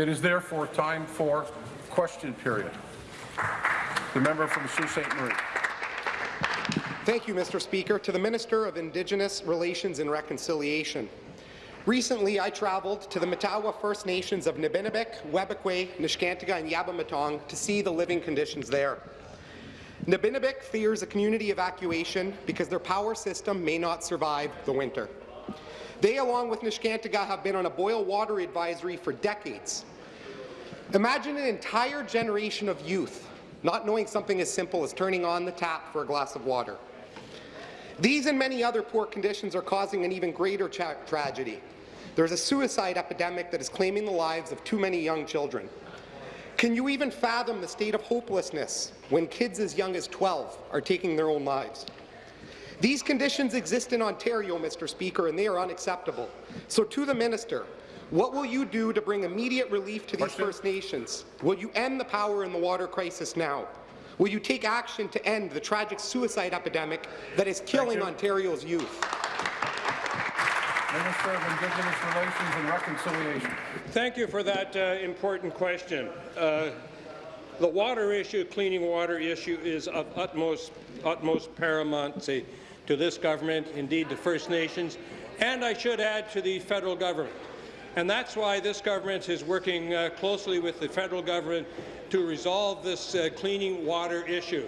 It is therefore time for question period. The member from Sault Ste. Marie. Thank you, Mr. Speaker. To the Minister of Indigenous Relations and Reconciliation. Recently, I travelled to the Matawa First Nations of Nibinamik, Webequie, Neskantaga, and Eabametoong to see the living conditions there. Nibinamik fears a community evacuation because their power system may not survive the winter. They, along with Neskantaga, have been on a boil water advisory for decades. Imagine an entire generation of youth not knowing something as simple as turning on the tap for a glass of water. These and many other poor conditions are causing an even greater tra tragedy. There's a suicide epidemic that is claiming the lives of too many young children. Can you even fathom the state of hopelessness when kids as young as 12 are taking their own lives? These conditions exist in Ontario, Mr. Speaker, and they are unacceptable. So to the minister, what will you do to bring immediate relief to these Question? First Nations? Will you end the power and the water crisis now? Will you take action to end the tragic suicide epidemic that is killing Ontario's youth? Minister of Indigenous Relations and Reconciliation. Thank you for that uh, important question. Uh, the water issue, cleaning water issue, is of utmost, utmost paramountcy to this government, indeed to First Nations, and I should add to the federal government. And that's why this government is working uh, closely with the federal government to resolve this uh, cleaning water issue.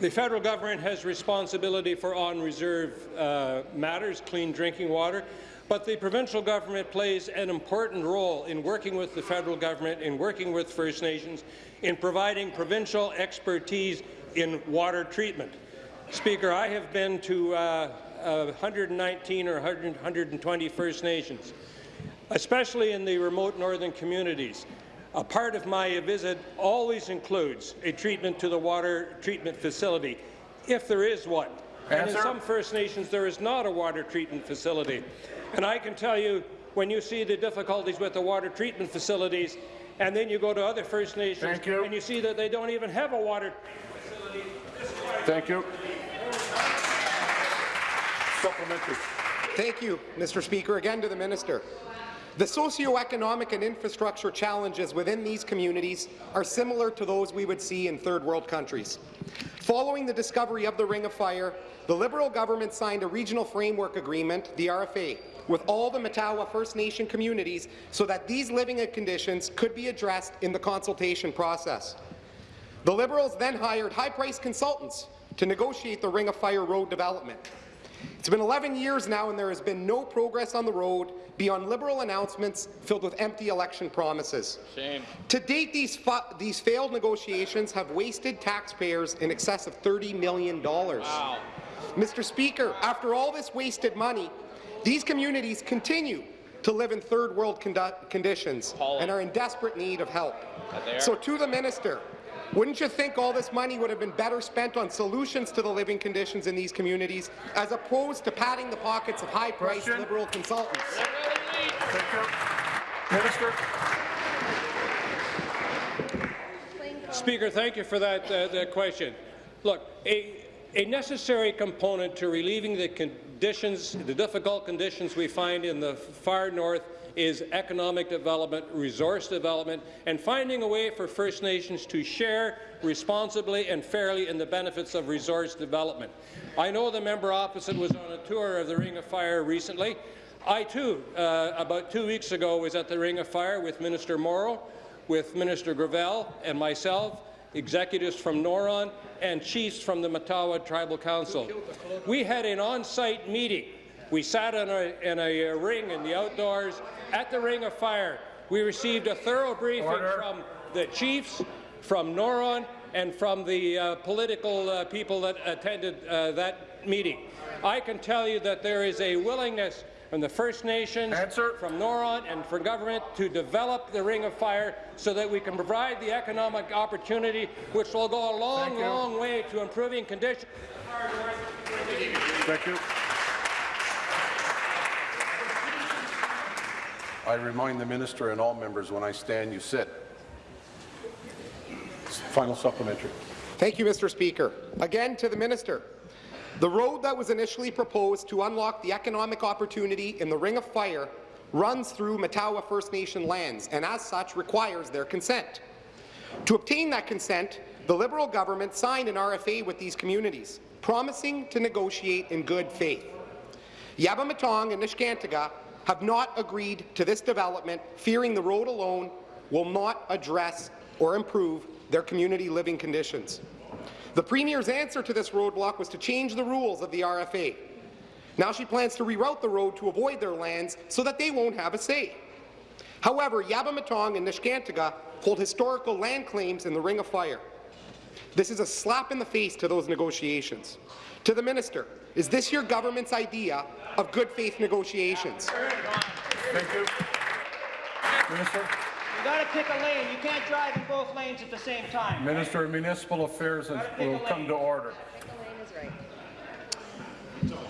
The federal government has responsibility for on-reserve uh, matters, clean drinking water, but the provincial government plays an important role in working with the federal government, in working with First Nations, in providing provincial expertise in water treatment. Speaker, I have been to uh, uh, 119 or 100, 120 First Nations, especially in the remote northern communities. A part of my visit always includes a treatment to the water treatment facility, if there is one. Answer. And in some First Nations, there is not a water treatment facility. And I can tell you, when you see the difficulties with the water treatment facilities, and then you go to other First Nations, you. and you see that they don't even have a water treatment facility. Thank you. Supplementary. Thank you, Mr. Speaker. Again to the minister. The socioeconomic and infrastructure challenges within these communities are similar to those we would see in third world countries. Following the discovery of the Ring of Fire, the Liberal government signed a regional framework agreement, the RFA, with all the Matawa First Nation communities so that these living conditions could be addressed in the consultation process. The Liberals then hired high-priced consultants to negotiate the Ring of Fire road development. It's been 11 years now and there has been no progress on the road beyond Liberal announcements filled with empty election promises. Shame. To date, these, these failed negotiations have wasted taxpayers in excess of $30 million. Wow. Mr. Speaker, after all this wasted money, these communities continue to live in third world conditions and are in desperate need of help. So to the minister, wouldn't you think all this money would have been better spent on solutions to the living conditions in these communities, as opposed to padding the pockets of high-priced Liberal consultants? Minister. Speaker, thank you for that, uh, that question. Look, a, a necessary component to relieving the conditions, the difficult conditions we find in the far north is economic development, resource development, and finding a way for First Nations to share responsibly and fairly in the benefits of resource development. I know the member opposite was on a tour of the Ring of Fire recently. I, too, uh, about two weeks ago, was at the Ring of Fire with Minister Mauro, with Minister Gravelle and myself, executives from Noront, and chiefs from the Matawa Tribal Council. We had an on-site meeting. We sat in a, in a ring in the outdoors at the Ring of Fire. We received a thorough briefing Order. from the chiefs, from Noront, and from the uh, political uh, people that attended uh, that meeting. I can tell you that there is a willingness from the First Nations, Answer. from Noront, and from government to develop the Ring of Fire so that we can provide the economic opportunity which will go a long, long way to improving conditions. Thank you. I remind the minister and all members, when I stand, you sit. Final supplementary. Thank you, Mr. Speaker. Again to the minister. The road that was initially proposed to unlock the economic opportunity in the Ring of Fire runs through Matawa First Nation lands and as such requires their consent. To obtain that consent, the Liberal government signed an RFA with these communities, promising to negotiate in good faith. Eabametoong and Neskantaga have not agreed to this development, fearing the road alone will not address or improve their community living conditions. The Premier's answer to this roadblock was to change the rules of the RFA. Now she plans to reroute the road to avoid their lands so that they won't have a say. However, Eabametoong and Neskantaga hold historical land claims in the Ring of Fire. This is a slap in the face to those negotiations. To the minister, is this your government's idea of good faith negotiations? Thank you. Minister? You gotta pick a lane. You can't drive in both lanes at the same time. Minister of Municipal Affairs will come to order.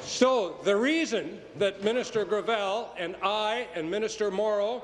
So the reason that Minister Gravelle and I and Minister Mauro,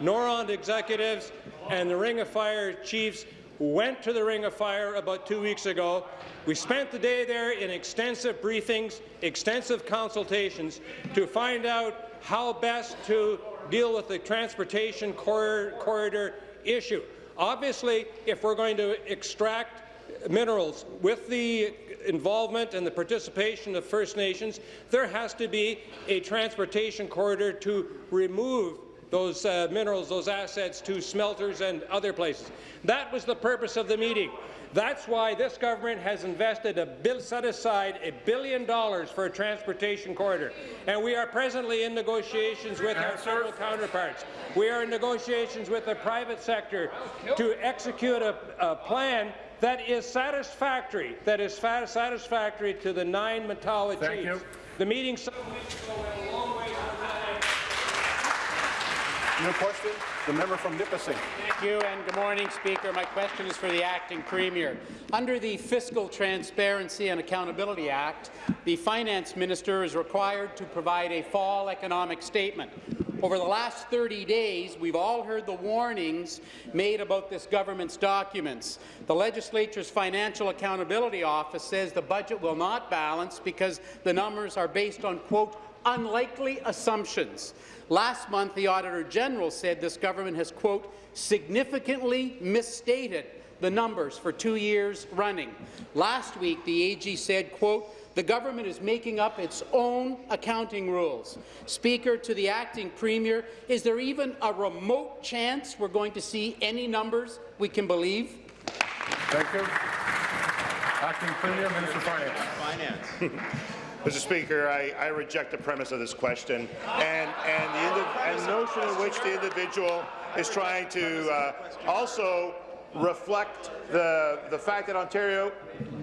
Noront executives and the Ring of Fire chiefs went to the Ring of Fire about two weeks ago. We spent the day there in extensive briefings, extensive consultations to find out how best to deal with the transportation corridor, corridor issue. Obviously, if we're going to extract minerals with the involvement and the participation of First Nations, there has to be a transportation corridor to remove those uh, minerals, those assets to smelters and other places. That was the purpose of the meeting. That's why this government has invested a bill, set aside a billion dollars for a transportation corridor. And we are presently in negotiations with our federal counterparts. We are in negotiations with the private sector to execute a, a plan that is satisfactory, that is satisfactory to the nine Matawa Thank chiefs. you. The meeting some weeks ago went a long way. New question? The member from Nipissing. Thank you, and good morning, Speaker. My question is for the acting premier. Under the Fiscal Transparency and Accountability Act, the finance minister is required to provide a fall economic statement. Over the last 30 days, we've all heard the warnings made about this government's documents. The legislature's Financial Accountability Office says the budget will not balance because the numbers are based on, quote, unlikely assumptions. Last month, the Auditor General said this government has, quote, significantly misstated the numbers for two years running. Last week, the AG said, quote, the government is making up its own accounting rules. Speaker, to the acting premier, is there even a remote chance we're going to see any numbers we can believe? Thank you. Acting Premier, Minister of Finance. Mr. Speaker, I, I reject the premise of this question and, and, the, and the notion in which the individual is trying to uh, also reflect the, the fact that Ontario,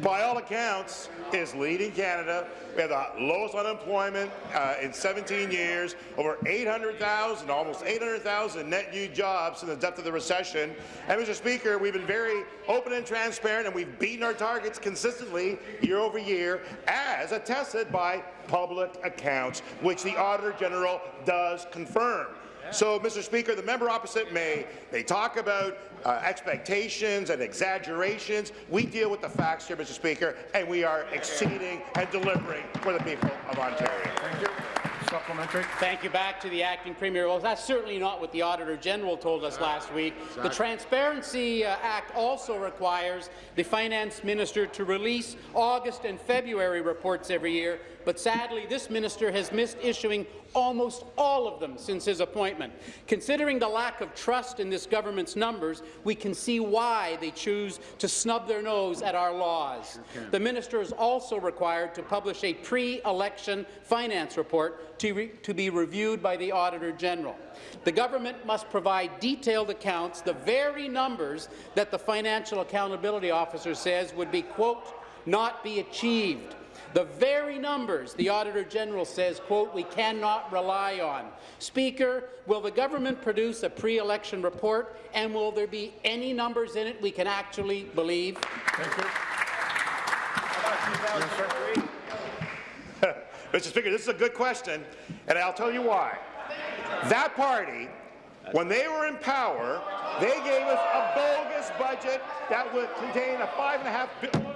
by all accounts, is leading Canada. We have the lowest unemployment uh, in 17 years, over 800,000, almost 800,000 net new jobs in the depth of the recession. And, Mr. Speaker, we've been very open and transparent, and we've beaten our targets consistently year over year, as attested by public accounts, which the Auditor General does confirm. So, Mr. Speaker, the member opposite may they talk about uh, expectations and exaggerations. We deal with the facts here, Mr. Speaker, and we are exceeding and delivering for the people of Ontario. Thank you. Supplementary. Thank you. Back to the acting premier. Well, that's certainly not what the Auditor General told us last week. The Transparency uh, Act also requires the finance minister to release August and February reports every year, but sadly this minister has missed issuing almost all of them since his appointment. Considering the lack of trust in this government's numbers, we can see why they choose to snub their nose at our laws. The minister is also required to publish a pre-election finance report to, re to be reviewed by the Auditor General. The government must provide detailed accounts, the very numbers that the Financial Accountability Officer says would be, quote, not be achieved. The very numbers the Auditor General says, quote, we cannot rely on. Speaker, will the government produce a pre-election report, and will there be any numbers in it we can actually believe? Thank you. Mr. Speaker, this is a good question, and I'll tell you why. That party, when they were in power, they gave us a bogus budget that would contain a five and a half billion.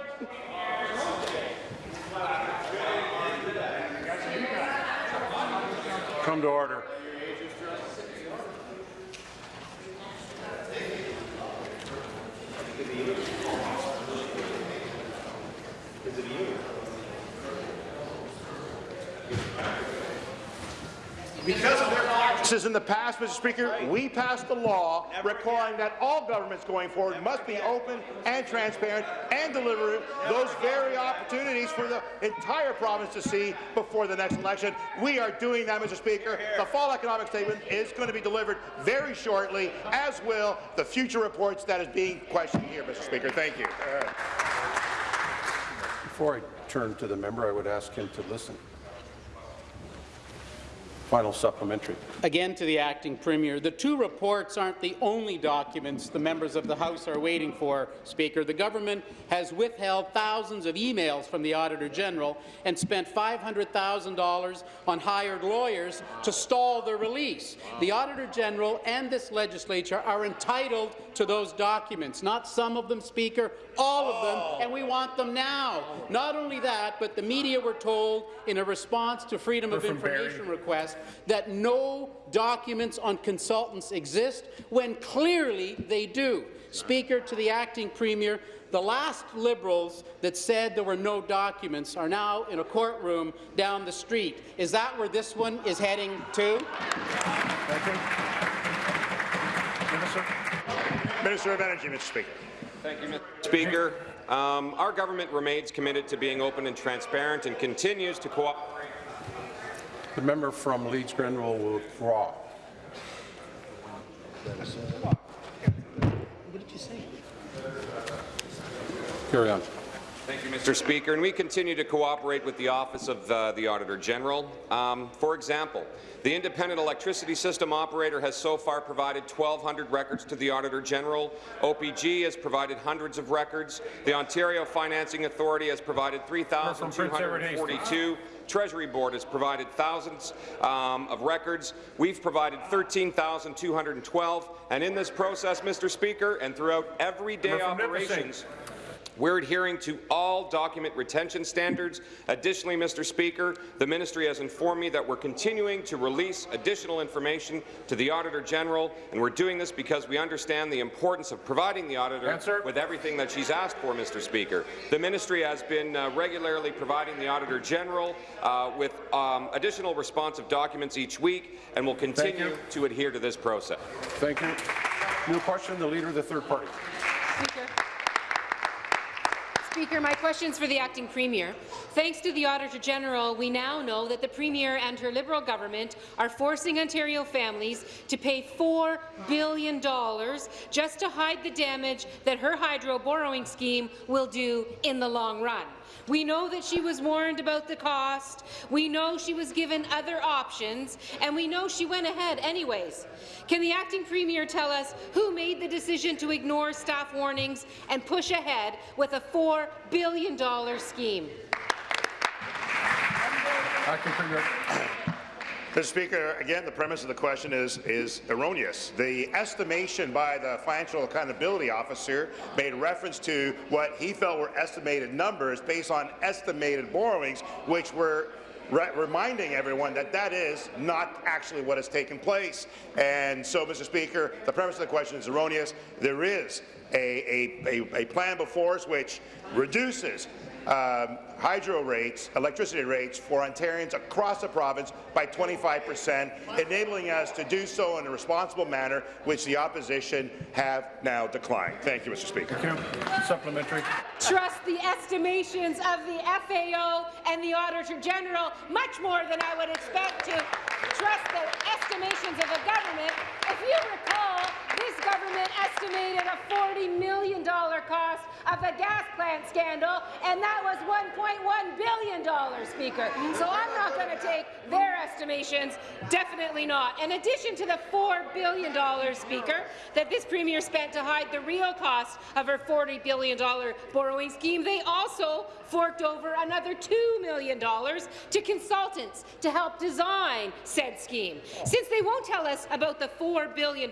Come to order. Because of their since in the past, Mr. Speaker, we passed a law requiring that all governments going forward must be open and transparent and deliver those very opportunities for the entire province to see before the next election. We are doing that, Mr. Speaker. The fall economic statement is going to be delivered very shortly, as will the future reports that is being questioned here, Mr. Speaker. Thank you. Before I turn to the member, I would ask him to listen. Final supplementary. Again to the acting premier, the two reports aren't the only documents the members of the House are waiting for, Speaker. The government has withheld thousands of emails from the Auditor General and spent $500,000 on hired lawyers to stall the release. The Auditor General and this legislature are entitled to those documents, not some of them, Speaker, all of them, and we want them now. Not only that, but the media were told in a response to Freedom of Information request that no documents on consultants exist, when clearly they do. Speaker, to the acting premier, the last Liberals that said there were no documents are now in a courtroom down the street. Is that where this one is heading to? Thank you. Minister. Minister of Energy, Mr. Speaker. Thank you, Mr. Speaker. Um, our government remains committed to being open and transparent and continues to cooperate. The member from Leeds Grenville will withdraw. What did you say? Carry on. Thank you, Mr. Speaker. And we continue to cooperate with the Office of uh, the Auditor General. Um, for example, the Independent Electricity System Operator has so far provided 1,200 records to the Auditor General. OPG has provided hundreds of records. The Ontario Financing Authority has provided 3,242. Treasury Board has provided thousands um, of records. We've provided 13,212. And in this process, Mr. Speaker, and throughout everyday operations, we're adhering to all document retention standards. Additionally, Mr. Speaker, the ministry has informed me that we're continuing to release additional information to the Auditor General, and we're doing this because we understand the importance of providing the Auditor Answer. with everything that she's asked for, Mr. Speaker. The ministry has been uh, regularly providing the Auditor General uh, with um, additional responsive documents each week, and will continue to adhere to this process. Thank you. New question, the Leader of the Third Party. Speaker. My question is for the acting premier. Thanks to the Auditor General, we now know that the Premier and her Liberal government are forcing Ontario families to pay $4 billion just to hide the damage that her hydro borrowing scheme will do in the long run. We know that she was warned about the cost, we know she was given other options, and we know she went ahead anyways. Can the acting premier tell us who made the decision to ignore staff warnings and push ahead with a $4 billion scheme? Acting Premier. Mr. Speaker, again, the premise of the question is, is erroneous. The estimation by the Financial Accountability Officer made reference to what he felt were estimated numbers based on estimated borrowings, which were re reminding everyone that that is not actually what has taken place. And so, Mr. Speaker, the premise of the question is erroneous. There is a, a, a, a plan before us which reduces um, hydro rates, electricity rates for Ontarians across the province by 25 percent, enabling us to do so in a responsible manner, which the opposition have now declined. Thank you, Mr. Speaker. Thank you. Supplementary. Trust the estimations of the FAO and the Auditor General much more than I would expect to trust the estimations of the government. If you recall, this government estimated a $40 million cost of the gas plant scandal, and that was $1.1 billion, Speaker. So I'm not going to take their estimations, definitely not. In addition to the $4 billion, Speaker, that this Premier spent to hide the real cost of her $40 billion borrowing scheme, they also forked over another $2 million to consultants to help design said scheme. Since they won't tell us about the $4 billion,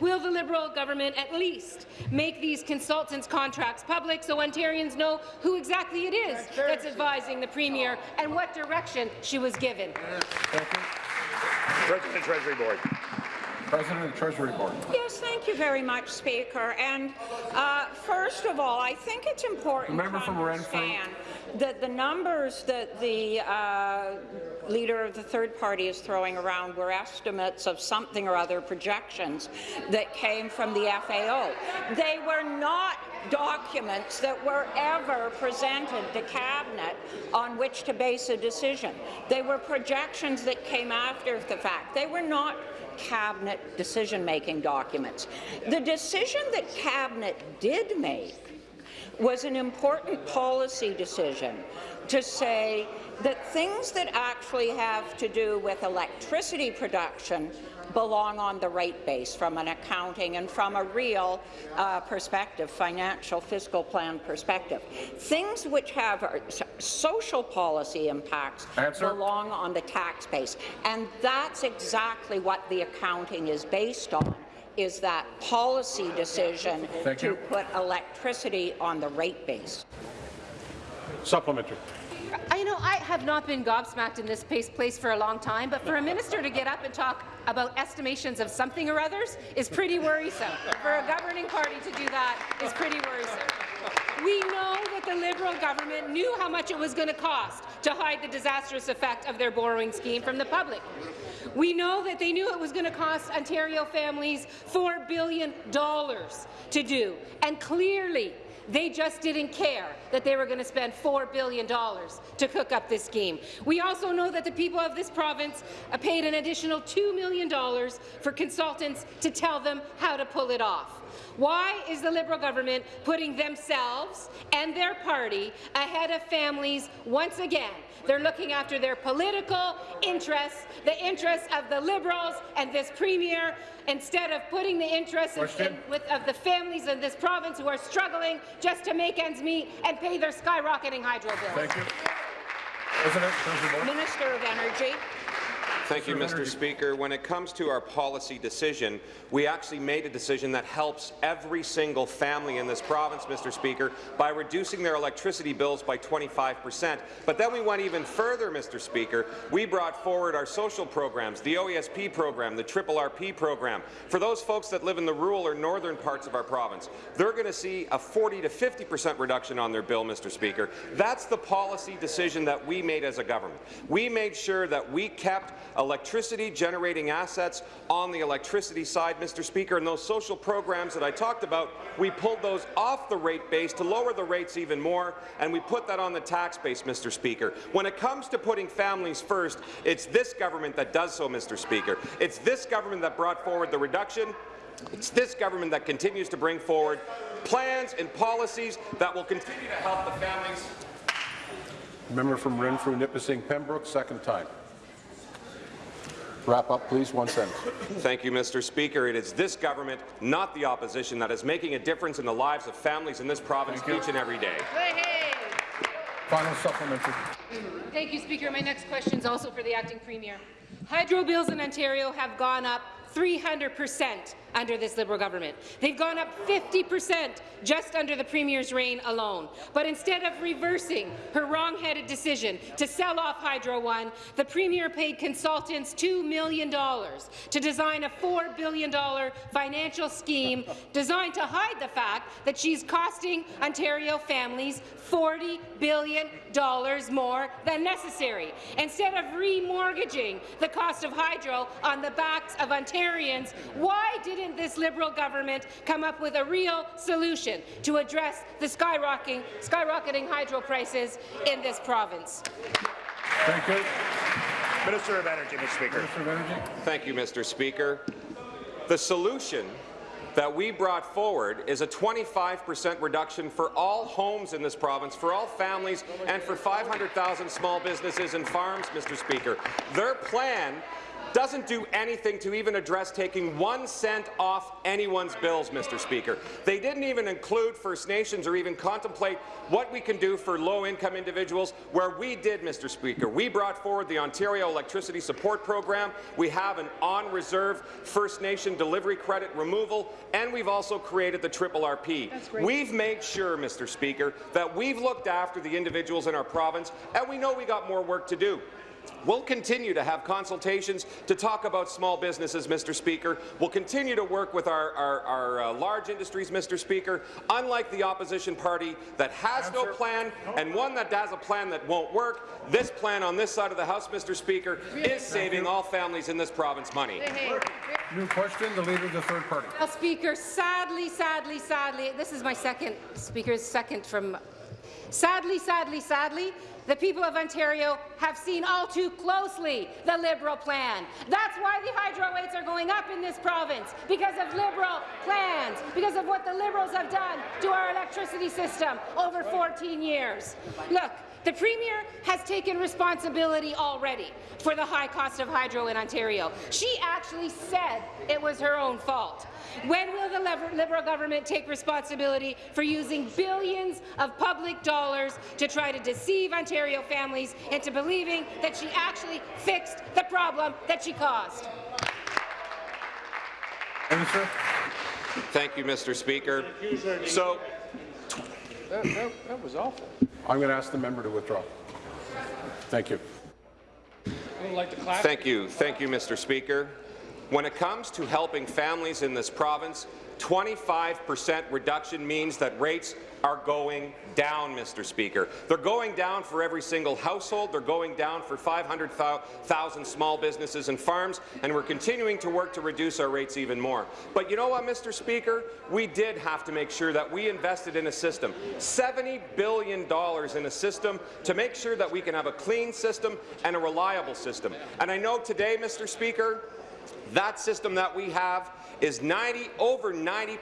will the Liberal government at least make these consultants' contracts public so Ontarians know who exactly it is that's advising the Premier and what direction she was given? Thank you. President Treasury Board. President of the Treasury Board. Yes, thank you very much, Speaker. And uh, first of all, I think it's important The member to from understand that the numbers that the uh, leader of the third party is throwing around were estimates of something or other projections that came from the FAO. They were not documents that were ever presented to Cabinet on which to base a decision. They were projections that came after the fact. They were not Cabinet decision-making documents. The decision that Cabinet did make was an important policy decision to say that things that actually have to do with electricity production belong on the rate base from an accounting and from a real uh, perspective, financial fiscal plan perspective. Things which have uh, social policy impacts Answer. belong on the tax base. And that's exactly what the accounting is based on is that policy decision Thank to you. put electricity on the rate base. Supplementary. I know I have not been gobsmacked in this place, place for a long time, but for a minister to get up and talk about estimations of something or others is pretty worrisome. For a governing party to do that is pretty worrisome. We know that the Liberal government knew how much it was going to cost to hide the disastrous effect of their borrowing scheme from the public. We know that they knew it was going to cost Ontario families $4 billion to do, and clearly they just didn't care that they were going to spend $4 billion to cook up this scheme. We also know that the people of this province uh, paid an additional $2 million for consultants to tell them how to pull it off. Why is the Liberal government putting themselves and their party ahead of families once again? They're looking after their political interests, the interests of the Liberals and this Premier, instead of putting the interests in, in, with, of the families in this province who are struggling just to make ends meet and pay their skyrocketing hydro bills. Thank you. President, President Minister of Energy. Thank you, Mr. Speaker. When it comes to our policy decision, we actually made a decision that helps every single family in this province, Mr. Speaker, by reducing their electricity bills by 25 percent. But then we went even further, Mr. Speaker. We brought forward our social programs, the OESP program, the Triple RP program. For those folks that live in the rural or northern parts of our province, they're going to see a 40 to 50 percent reduction on their bill, Mr. Speaker. That's the policy decision that we made as a government. We made sure that we kept electricity generating assets on the electricity side, Mr. Speaker, and those social programs that I talked about, we pulled those off the rate base to lower the rates even more, and we put that on the tax base, Mr. Speaker. When it comes to putting families first, it's this government that does so, Mr. Speaker. It's this government that brought forward the reduction it's this government that continues to bring forward plans and policies that will continue to help the families Member from Renfrew, Nipissing, Pembroke, second time. Wrap up, please. One sentence. Thank you, Mr. Speaker. It is this government, not the opposition, that is making a difference in the lives of families in this province each and every day. Final supplementary. Thank you, Speaker. My next question is also for the acting premier. Hydro bills in Ontario have gone up 300 percent under this Liberal government. They've gone up 50 percent just under the Premier's reign alone. But instead of reversing her wrong-headed decision to sell off Hydro One, the Premier paid consultants $2 million to design a $4 billion financial scheme designed to hide the fact that she's costing Ontario families $40 billion more than necessary. Instead of remortgaging the cost of hydro on the backs of Ontarians, why didn't this Liberal government come up with a real solution to address the skyrocketing, skyrocketing hydro prices in this province? Thank you. Minister of Energy, Mr. Speaker. Minister of Energy. Thank you, Mr. Speaker. The solution that we brought forward is a 25 percent reduction for all homes in this province, for all families, and for 500,000 small businesses and farms, Mr. Speaker. Their plan doesn't do anything to even address taking one cent off anyone's bills, Mr. Speaker. They didn't even include First Nations or even contemplate what we can do for low-income individuals, where we did, Mr. Speaker. We brought forward the Ontario Electricity Support Program. We have an on-reserve First Nation delivery credit removal, and we've also created the Triple RP. We've made sure, Mr. Speaker, that we've looked after the individuals in our province, and we know we got more work to do. We'll continue to have consultations to talk about small businesses, Mr. Speaker. We'll continue to work with our, our, our uh, large industries, Mr. Speaker, unlike the opposition party that has no plan and one that has a plan that won't work. This plan on this side of the House, Mr. Speaker, is saving all families in this province money. New question, the Leader of the Third Party. Well, Speaker, sadly, sadly, sadly, this is my second, Speaker's second from... Sadly, sadly, sadly, the people of Ontario have seen all too closely the Liberal plan. That's why the hydro rates are going up in this province, because of Liberal plans, because of what the Liberals have done to our electricity system over 14 years. Look, the Premier has taken responsibility already for the high cost of hydro in Ontario. She actually said it was her own fault. When will the Liberal government take responsibility for using billions of public dollars to try to deceive Ontario families into believing that she actually fixed the problem that she caused? Minister. Thank you, Mr. Speaker. So, That, that, that was awful. I'm going to ask the member to withdraw. Thank you. Like to clap. Thank you. Thank you, Mr. Speaker. When it comes to helping families in this province, 25% reduction means that rates are going down, Mr. Speaker. They're going down for every single household. They're going down for 500,000 small businesses and farms, and we're continuing to work to reduce our rates even more. But you know what, Mr. Speaker? We did have to make sure that we invested in a system, $70 billion in a system to make sure that we can have a clean system and a reliable system. And I know today, Mr. Speaker, that system that we have is 90, over 90%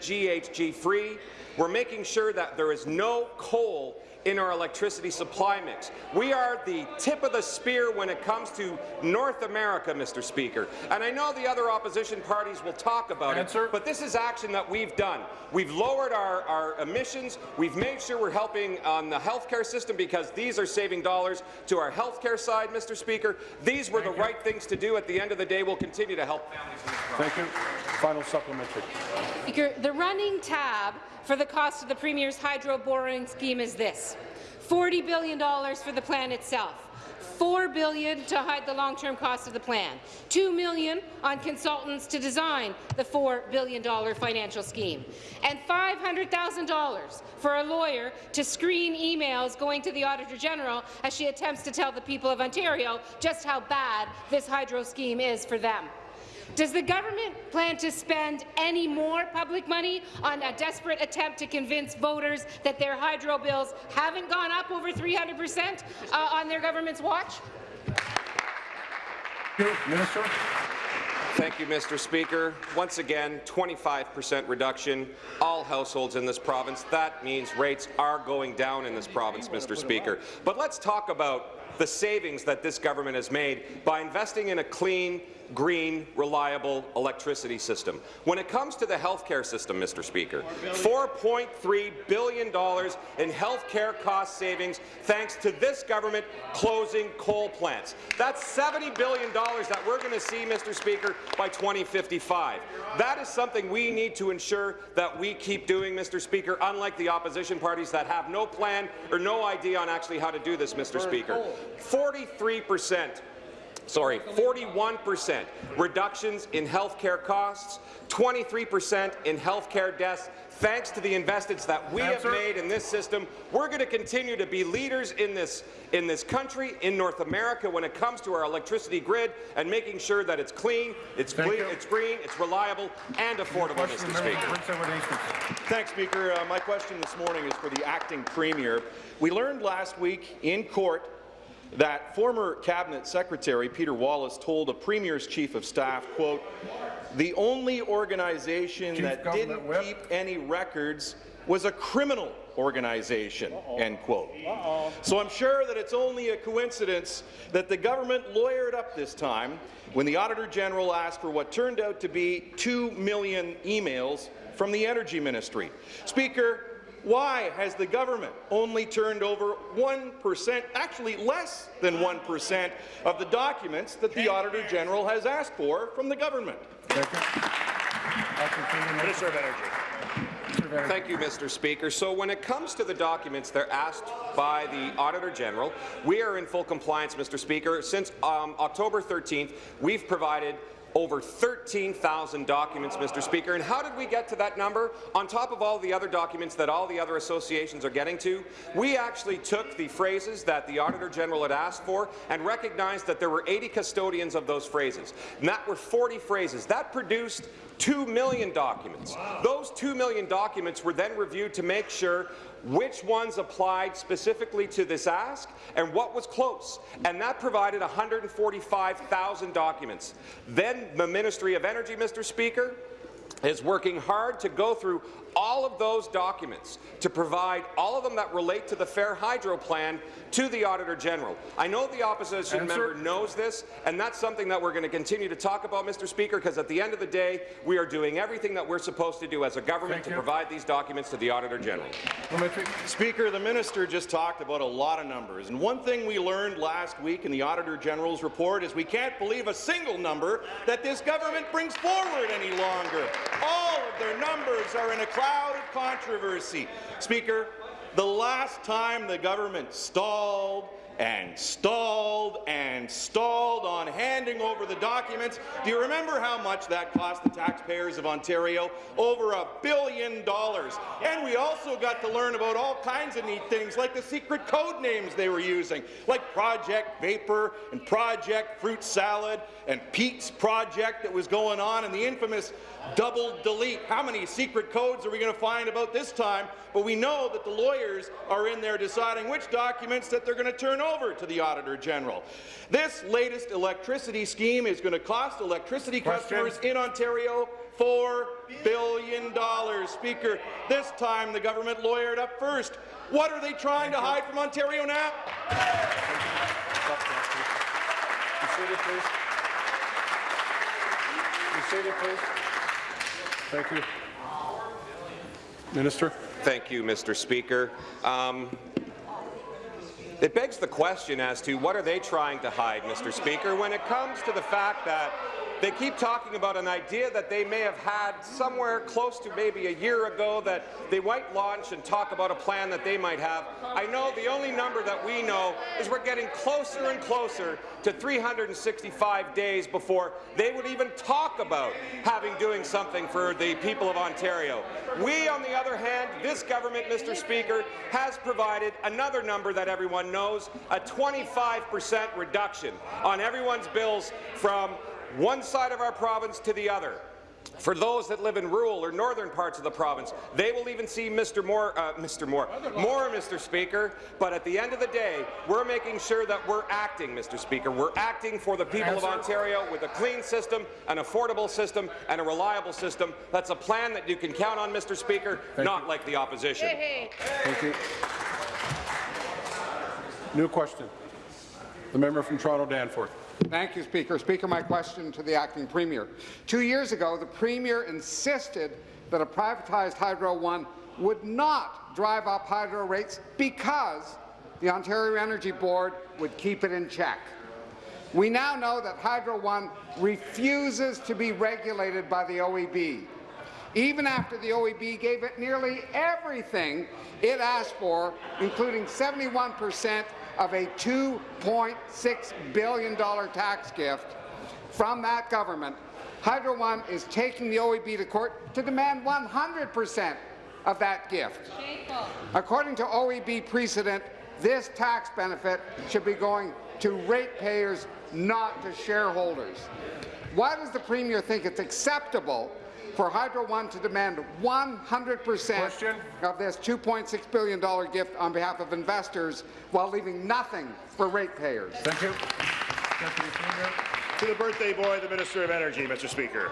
GHG free. We're making sure that there is no coal in our electricity supply mix. We are the tip of the spear when it comes to North America, Mr. Speaker. And I know the other opposition parties will talk about Answer. it, but this is action that we've done. We've lowered our, our emissions. We've made sure we're helping on the healthcare system because these are saving dollars to our healthcare side, Mr. Speaker. These were the right things to do. At the end of the day, we'll continue to help families in this province. Thank you. Final supplementary. Speaker, the running tab for the cost of the Premier's hydro borrowing scheme is this. $40 billion for the plan itself. 4 billion to hide the long-term cost of the plan, 2 million on consultants to design the $4 billion financial scheme, and $500,000 for a lawyer to screen emails going to the Auditor General as she attempts to tell the people of Ontario just how bad this hydro scheme is for them. Does the government plan to spend any more public money on a desperate attempt to convince voters that their hydro bills haven't gone up over 300 percent uh, on their government's watch? Thank you. Minister. Thank you, Mr. Speaker. Once again, 25% reduction, all households in this province. That means rates are going down in this province, Mr. Speaker. But let's talk about the savings that this government has made by investing in a clean, green, reliable electricity system. When it comes to the healthcare system, Mr. Speaker, $4.3 billion in healthcare cost savings thanks to this government closing coal plants. That's $70 billion that we're going to see, Mr. Speaker, by 2055. That is something we need to ensure that we keep doing, Mr. Speaker, unlike the opposition parties that have no plan or no idea on actually how to do this, Mr. Speaker. 43 percent sorry, 41% reductions in health care costs, 23% in health care deaths, thanks to the investments that we Answer. have made in this system. We're going to continue to be leaders in this, in this country, in North America, when it comes to our electricity grid and making sure that it's clean, it's, Thank cle- you. it's green, it's reliable, and affordable, Question, Mr. Speaker. for Prince Edward Hastings. Thanks, Speaker. Uh, my question this morning is for the acting premier. We learned last week in court that former cabinet secretary Peter Wallace told a premier's chief of staff, quote, the only organization Chief that didn't Whip. keep any records was a criminal organization, end quote. So I'm sure that it's only a coincidence that the government lawyered up this time when the Auditor General asked for what turned out to be 2 million emails from the Energy Ministry. Speaker, why has the government only turned over 1%, actually less than 1%, of the documents that the Auditor General has asked for from the government? Thank you. Minister. Minister of Energy. Minister of Energy. Thank you, Mr. Speaker. So when it comes to the documents they're asked by the Auditor General, we are in full compliance, Mr. Speaker. Since um, October 13th, we've provided over 13,000 documents, Mr. Speaker. And how did we get to that number? On top of all the other documents that all the other associations are getting to, we actually took the phrases that the Auditor General had asked for and recognized that there were 80 custodians of those phrases. And that were 40 phrases. That produced 2 million documents. Those 2 million documents were then reviewed to make sure which ones applied specifically to this ask and what was close. And that provided 145,000 documents. Then the Ministry of Energy, Mr. Speaker, is working hard to go through all of those documents to provide all of them that relate to the Fair Hydro Plan to the Auditor General. I know the opposition Answer. member knows this, and that's something that we're going to continue to talk about, Mr. Speaker, because at the end of the day, we are doing everything that we're supposed to do as a government Thank to you. provide these documents to the Auditor General. Speaker, the minister just talked about a lot of numbers, and one thing we learned last week in the Auditor General's report is we can't believe a single number that this government brings forward any longer. All of their numbers are in a cloud of controversy. Speaker, the last time the government stalled and stalled and stalled on handing over the documents. Do you remember how much that cost the taxpayers of Ontario? Over a billion dollars. And we also got to learn about all kinds of neat things, like the secret code names they were using, like Project Vapor and Project Fruit Salad and Pete's Project that was going on, and the infamous double delete. How many secret codes are we going to find about this time? But we know that the lawyers are in there deciding which documents that they're going to turn over to the Auditor General. This latest electricity scheme is going to cost electricity Question. customers in Ontario $4 billion. Speaker, this time the government lawyered up first. What are they trying to hide from Ontario now? Be seated, please. Be seated, please. Thank you. Minister. Thank you, Mr. Speaker. Um, it begs the question as to what are they trying to hide, Mr. Speaker, when it comes to the fact that they keep talking about an idea that they may have had somewhere close to maybe a year ago that they might launch and talk about a plan that they might have. I know the only number that we know is we're getting closer and closer to 365 days before they would even talk about having doing something for the people of Ontario. We, on the other hand, this government, Mr. Speaker, has provided another number that everyone knows, a 25 percent reduction on everyone's bills from one side of our province to the other. For those that live in rural or northern parts of the province, they will even see Mr. Moore, uh, Mr. Moore, more, Mr. Speaker. But at the end of the day, we're making sure that we're acting, Mr. Speaker. We're acting for the people of Ontario with a clean system, an affordable system, and a reliable system. That's a plan that you can count on, Mr. Speaker, not like the opposition. Thank you. New question. The member from Toronto Danforth. Thank you, Speaker. Speaker, my question to the acting premier. Two years ago, the premier insisted that a privatized Hydro One would not drive up hydro rates because the Ontario Energy Board would keep it in check. We now know that Hydro One refuses to be regulated by the OEB. Even after the OEB gave it nearly everything it asked for, including 71 percent of a $2.6 billion tax gift from that government, Hydro One is taking the OEB to court to demand 100 percent of that gift. According to OEB precedent, this tax benefit should be going to ratepayers, not to shareholders. Why does the Premier think it's acceptable for Hydro One to demand 100 percent of this $2.6 billion gift on behalf of investors while leaving nothing for ratepayers? Thank you. To the birthday boy, the Minister of Energy, Mr. Speaker.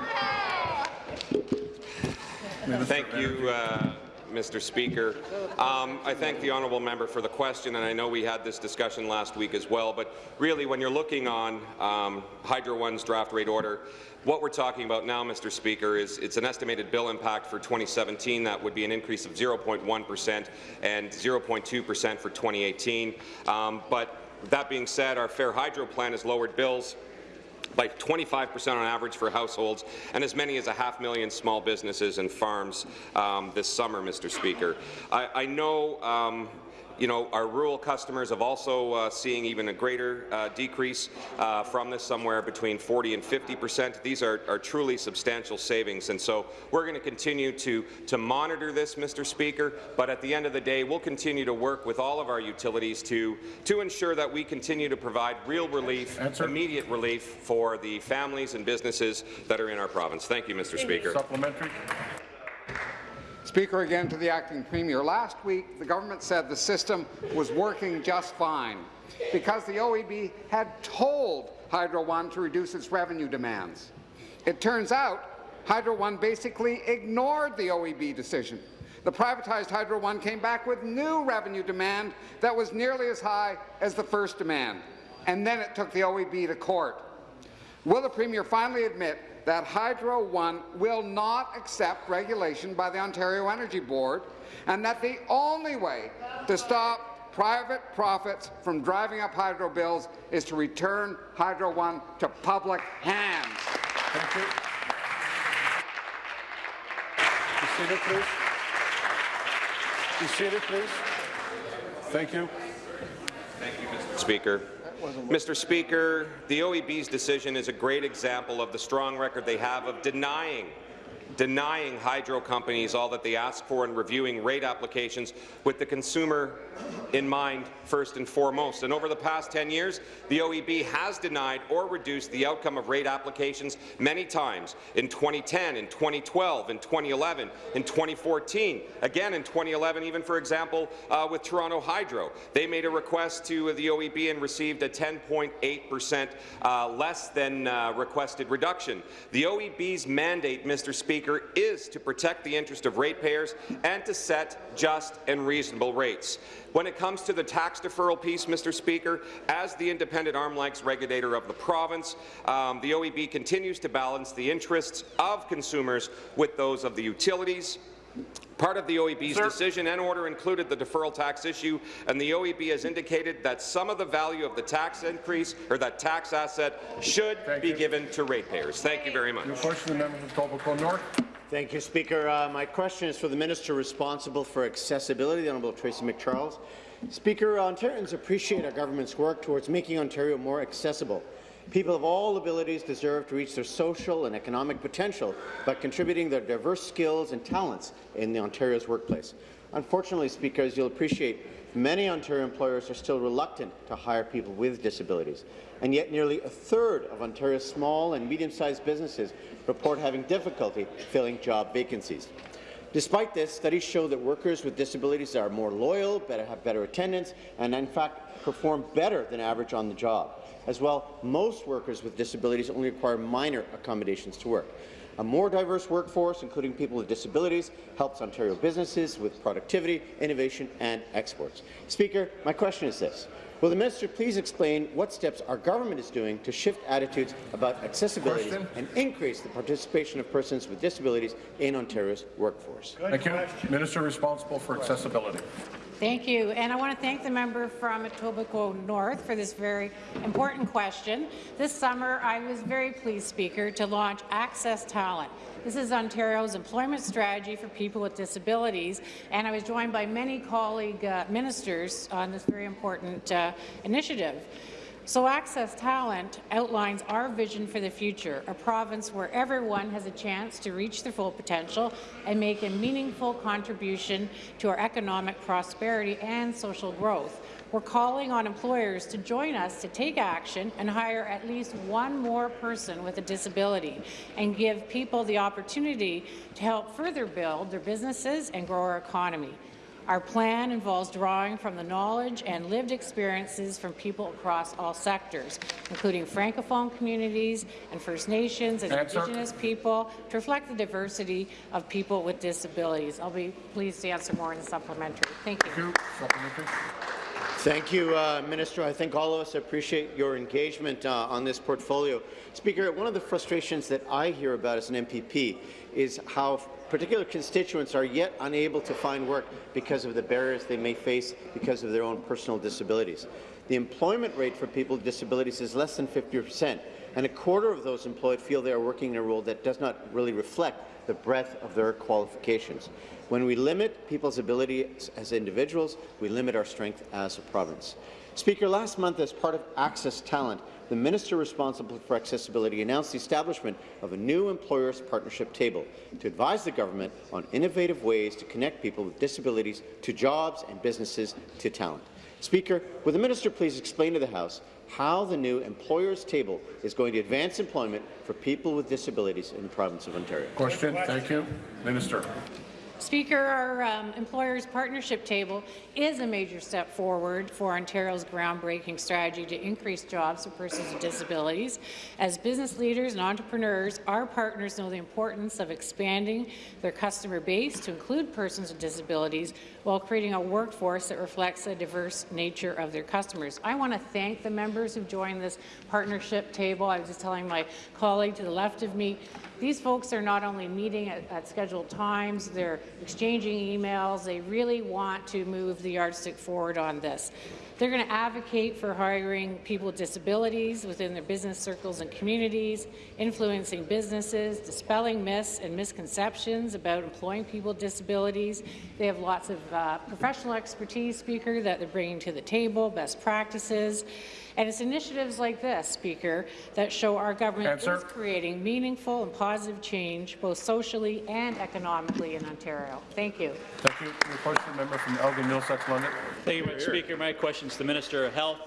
Thank you, uh, Mr. Speaker. Um, I thank the honourable member for the question, and I know we had this discussion last week as well, but really when you're looking on um, Hydro One's draft rate order, what we're talking about now, Mr. Speaker, is it's an estimated bill impact for 2017 that would be an increase of 0.1 percent and 0.2 percent for 2018. Um, but that being said, our Fair Hydro plan has lowered bills by 25 percent on average for households and as many as a half million small businesses and farms um, this summer, Mr. Speaker. I, I know um, you know, our rural customers have also uh, seeing even a greater uh, decrease uh, from this, somewhere between 40 and 50 percent. These are, are truly substantial savings, and so we're going to continue to, to monitor this, Mr. Speaker, but at the end of the day, we'll continue to work with all of our utilities to, to ensure that we continue to provide real relief, Answer. immediate relief for the families and businesses that are in our province. Thank you, Mr. Speaker. Supplementary. Speaker, again to the acting premier. Last week, the government said the system was working just fine because the OEB had told Hydro One to reduce its revenue demands. It turns out Hydro One basically ignored the OEB decision. The privatized Hydro One came back with new revenue demand that was nearly as high as the first demand, and then it took the OEB to court. Will the Premier finally admit that Hydro One will not accept regulation by the Ontario Energy Board and that the only way to stop private profits from driving up hydro bills is to return Hydro One to public hands? Thank you. Be seated, please. Be seated, please. Thank you. Thank you, Mr. Speaker. Mr. Speaker, the OEB's decision is a great example of the strong record they have of denying denying hydro companies all that they ask for and reviewing rate applications with the consumer in mind first and foremost. And over the past 10 years, the OEB has denied or reduced the outcome of rate applications many times in 2010, in 2012, in 2011, in 2014, again in 2011, even for example, uh, with Toronto Hydro. They made a request to the OEB and received a 10.8 percent uh, less than uh, requested reduction. The OEB's mandate, Mr. Speaker, is to protect the interest of ratepayers and to set just and reasonable rates. When it comes to the tax deferral piece, Mr. Speaker, as the independent arm-length regulator of the province, um, the OEB continues to balance the interests of consumers with those of the utilities, Part of the OEB's Sir. decision and order included the deferral tax issue, and the OEB has indicated that some of the value of the tax increase or that tax asset should Thank be you. given to ratepayers. Thank you very much. New question, the member from Etobicoke North. Thank you, Speaker. Uh, my question is for the Minister responsible for accessibility, the Honourable Tracy McCharles. Speaker, Ontarians appreciate our government's work towards making Ontario more accessible. People of all abilities deserve to reach their social and economic potential by contributing their diverse skills and talents in the Ontario's workplace. Unfortunately, Speaker, as you'll appreciate, many Ontario employers are still reluctant to hire people with disabilities, and yet nearly a third of Ontario's small and medium-sized businesses report having difficulty filling job vacancies. Despite this, studies show that workers with disabilities are more loyal, better, have better attendance, and in fact perform better than average on the job. As well, most workers with disabilities only require minor accommodations to work. A more diverse workforce, including people with disabilities, helps Ontario businesses with productivity, innovation and exports. Speaker, my question is this. Will the minister please explain what steps our government is doing to shift attitudes about accessibility Question. and increase the participation of persons with disabilities in Ontario's workforce? Thank you. Minister responsible for accessibility. Thank you. And I want to thank the member from Etobicoke North for this very important question. This summer, I was very pleased, Speaker, to launch Access Talent. This is Ontario's employment strategy for people with disabilities, and I was joined by many colleague uh, ministers on this very important uh, initiative. So Access Talent outlines our vision for the future, a province where everyone has a chance to reach their full potential and make a meaningful contribution to our economic prosperity and social growth. We're calling on employers to join us to take action and hire at least one more person with a disability and give people the opportunity to help further build their businesses and grow our economy. Our plan involves drawing from the knowledge and lived experiences from people across all sectors, including Francophone communities and First Nations and Answer. Indigenous people, to reflect the diversity of people with disabilities. I'll be pleased to answer more in the supplementary. Thank you. Thank you. Thank you, uh, Minister. I think all of us appreciate your engagement uh, on this portfolio. Speaker, one of the frustrations that I hear about as an MPP is how particular constituents are yet unable to find work because of the barriers they may face because of their own personal disabilities. The employment rate for people with disabilities is less than 50 percent, and a quarter of those employed feel they are working in a role that does not really reflect the breadth of their qualifications. When we limit people's abilities as individuals, we limit our strength as a province. Speaker, last month, as part of Access Talent, the minister responsible for accessibility announced the establishment of a new employers partnership table to advise the government on innovative ways to connect people with disabilities to jobs and businesses to talent. Speaker, will the minister please explain to the House how the new employers table is going to advance employment for people with disabilities in the province of Ontario? Question. Thank you. Minister. Speaker, our um, employers partnership table is a major step forward for Ontario's groundbreaking strategy to increase jobs for persons with disabilities. As business leaders and entrepreneurs, our partners know the importance of expanding their customer base to include persons with disabilities while creating a workforce that reflects the diverse nature of their customers. I want to thank the members who've joined this partnership table. I was just telling my colleague to the left of me, these folks are not only meeting at, at scheduled times, they're exchanging emails. They really want to move the yardstick forward on this. They're going to advocate for hiring people with disabilities within their business circles and communities, influencing businesses, dispelling myths and misconceptions about employing people with disabilities. They have lots of uh, professional expertise, Speaker, that they're bringing to the table, best practices. And it's initiatives like this, Speaker, that show our government Answer. is creating meaningful and positive change, both socially and economically in Ontario. Thank you. Thank you. Your question, member from Elgin Middlesex, London. Thank you, Mr. Speaker. My question is to the Minister of Health.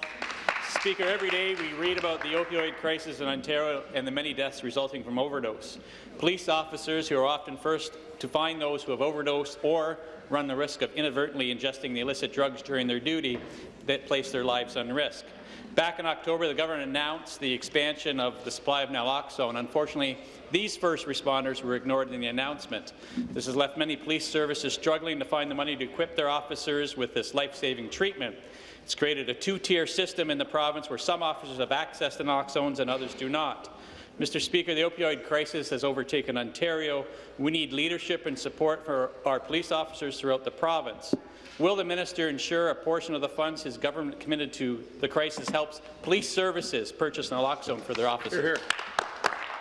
Speaker, every day we read about the opioid crisis in Ontario and the many deaths resulting from overdose. Police officers who are often first to find those who have overdosed or run the risk of inadvertently ingesting the illicit drugs during their duty that place their lives on risk. Back in October, the government announced the expansion of the supply of naloxone. Unfortunately, these first responders were ignored in the announcement. This has left many police services struggling to find the money to equip their officers with this life-saving treatment. It's created a two-tier system in the province where some officers have access to naloxones and others do not. Mr. Speaker, the opioid crisis has overtaken Ontario. We need leadership and support for our police officers throughout the province. Will the minister ensure a portion of the funds his government committed to the crisis helps police services purchase naloxone for their officers? Hear, hear.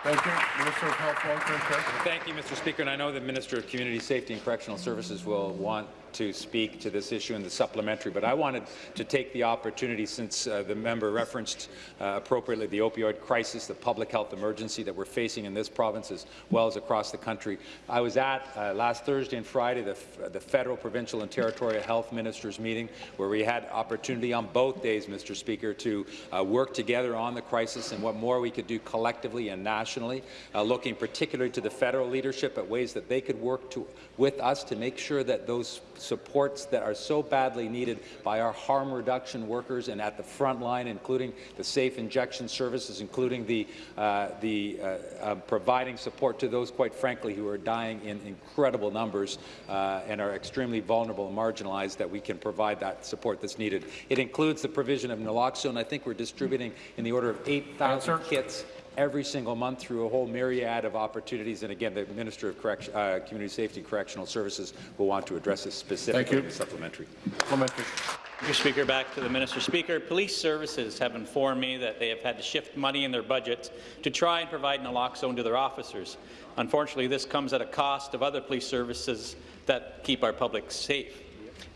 Thank you. Minister of Health, Long-Term Care. Thank you, Mr. Speaker, and I know the Minister of Community Safety and Correctional Services will want to speak to this issue in the supplementary, but I wanted to take the opportunity, since uh, the member referenced uh, appropriately the opioid crisis, the public health emergency that we're facing in this province as well as across the country. I was at uh, last Thursday and Friday the, the federal, provincial and territorial health ministers meeting where we had opportunity on both days, Mr. Speaker, to uh, work together on the crisis and what more we could do collectively and nationally, uh, looking particularly to the federal leadership at ways that they could work to, with us to make sure that those supports that are so badly needed by our harm reduction workers and at the front line, including the safe injection services, including the, uh, the uh, uh, providing support to those, quite frankly, who are dying in incredible numbers uh, and are extremely vulnerable and marginalized, that we can provide that support that's needed. It includes the provision of naloxone. I think we're distributing in the order of 8,000 kits every single month through a whole myriad of opportunities. And again, the Minister of Correction, uh, Community Safety and Correctional Services will want to address this specifically in the supplementary. Supplementary. Mr. Speaker, back to the Minister. Speaker, police services have informed me that they have had to shift money in their budgets to try and provide naloxone to their officers. Unfortunately, this comes at a cost of other police services that keep our public safe.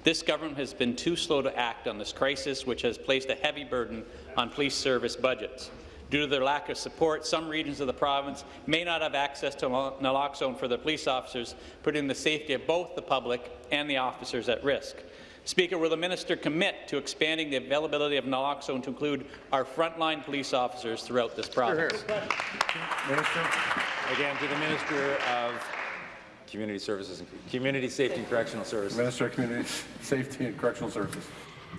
This government has been too slow to act on this crisis, which has placed a heavy burden on police service budgets. Due to their lack of support, some regions of the province may not have access to naloxone for their police officers, putting the safety of both the public and the officers at risk. Speaker, will the minister commit to expanding the availability of naloxone to include our frontline police officers throughout this province? Minister. Again, to the Minister of Community Services and Community Safety and Correctional Services. Minister of Community Safety and Correctional Services.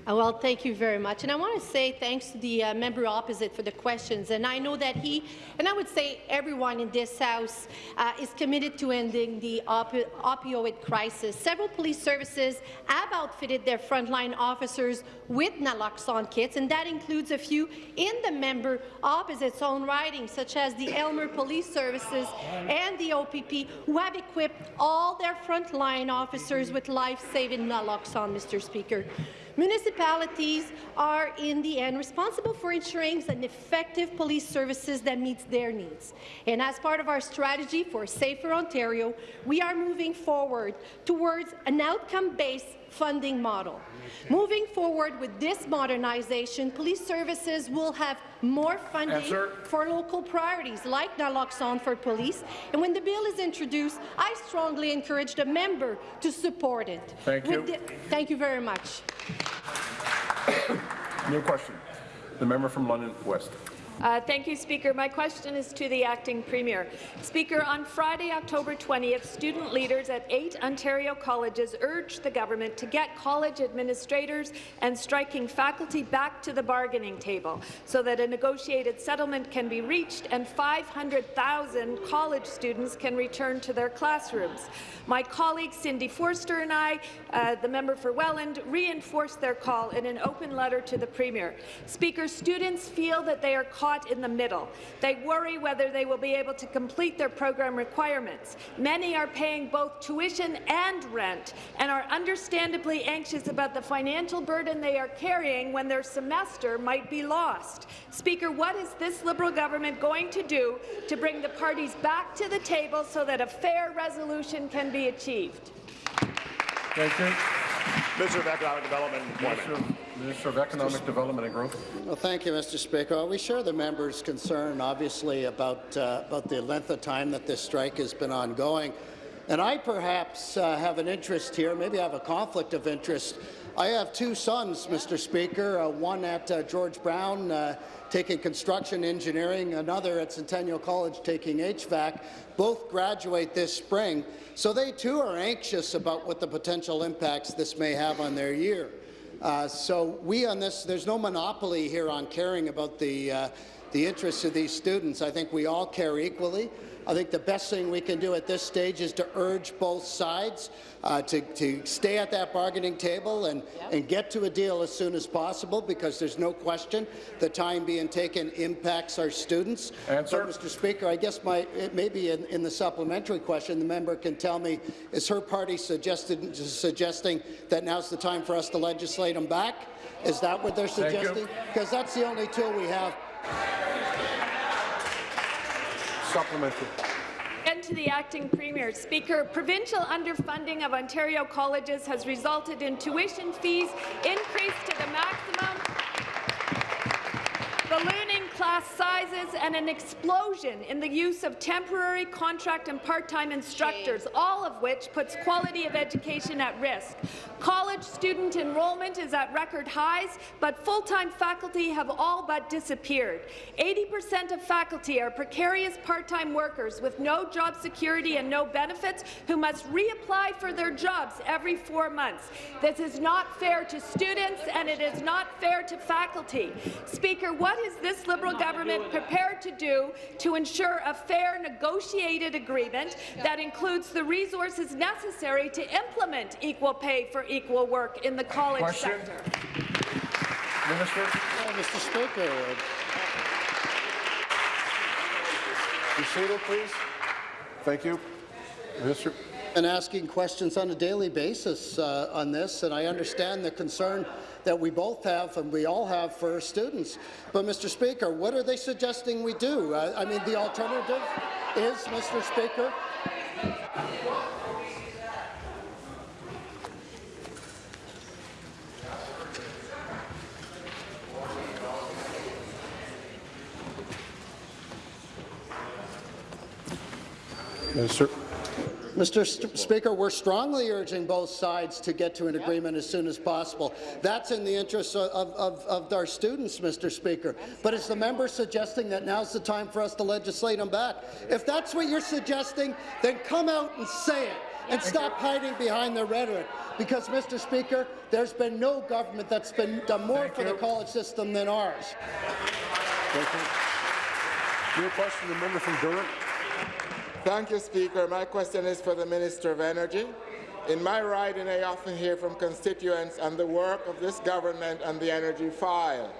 Uh, well, thank you very much. And I want to say thanks to the uh, member opposite for the questions. And I know that he, and I would say everyone in this House, uh, is committed to ending the opi opioid crisis. Several police services have outfitted their frontline officers with naloxone kits, and that includes a few in the member opposite's own riding, such as the Aylmer Police Services and the OPP, who have equipped all their frontline officers with life-saving naloxone, Mr. Speaker. Municipal municipalities are, in the end, responsible for ensuring an effective police services that meets their needs. And as part of our strategy for safer Ontario, we are moving forward towards an outcome-based funding model. Moving forward with this modernization, police services will have more funding Answer. for local priorities like naloxone for police. And when the bill is introduced, I strongly encourage the member to support it. Thank With you. the- thank you very much. New question. The member from London West. Uh, thank you, Speaker. My question is to the acting premier. Speaker, on Friday, October 20th, student leaders at eight Ontario colleges urged the government to get college administrators and striking faculty back to the bargaining table so that a negotiated settlement can be reached and 500,000 college students can return to their classrooms. My colleague Cindy Forster and I, uh, the member for Welland, reinforced their call in an open letter to the Premier. Speaker, students feel that they are caught in the middle. They worry whether they will be able to complete their program requirements. Many are paying both tuition and rent and are understandably anxious about the financial burden they are carrying when their semester might be lost. Speaker, what is this Liberal government going to do to bring the parties back to the table so that a fair resolution can be achieved? Thank you. Minister of Economic Development and Employment. Minister, Minister of Economic Development and Growth. Well, thank you, Mr. Speaker. We share the member's concern, obviously, about, uh, about the length of time that this strike has been ongoing. And I perhaps uh, have an interest here, maybe I have a conflict of interest. I have two sons, Mr. Speaker, uh, one at uh, George Brown uh, taking construction engineering, another at Centennial College taking HVAC. Both graduate this spring, so they too are anxious about what the potential impacts this may have on their year. Uh, so we on this, there's no monopoly here on caring about the, uh, the interests of these students. I think we all care equally. I think the best thing we can do at this stage is to urge both sides uh, to, to stay at that bargaining table and, and get to a deal as soon as possible because there's no question the time being taken impacts our students. Answer. So, Mr. Speaker, I guess my, it may be in, in the supplementary question, the member can tell me, is her party suggested, suggesting that now's the time for us to legislate them back? Is that what they're suggesting? Because that's the only tool we have. Supplementary. And to the acting premier, Speaker, provincial underfunding of Ontario colleges has resulted in tuition fees increased to the maximum, ballooning class sizes, and an explosion in the use of temporary contract and part-time instructors, all of which puts quality of education at risk. College student enrollment is at record highs, but full-time faculty have all but disappeared. 80% of faculty are precarious part-time workers with no job security and no benefits who must reapply for their jobs every four months. This is not fair to students and it is not fair to faculty. Speaker, what is this Liberal government prepared to do to ensure a fair negotiated agreement that includes the resources necessary to implement equal pay for equal work in the college Question. sector? Minister. Well, Mr. Speaker, Be seated, please. Thank you. Minister. and asking questions on a daily basis uh, on this, and I understand the concern that we both have and we all have for students. But, Mr. Speaker, what are they suggesting we do? Uh, I mean, the alternative is, Mr. Speaker, Minister. Mr. St Speaker, we're strongly urging both sides to get to an agreement as soon as possible. That's in the interest of, of, of our students, Mr. Speaker. But is the member suggesting that now's the time for us to legislate them back? If that's what you're suggesting, then come out and say it and stop hiding behind the rhetoric. Because, Mr. Speaker, there's been no government that's been done more Thank for the college system than ours. Thank you. New question, the member from Durham. Thank you, Speaker. My question is for the Minister of Energy. In my riding, I often hear from constituents on the work of this government on the energy file.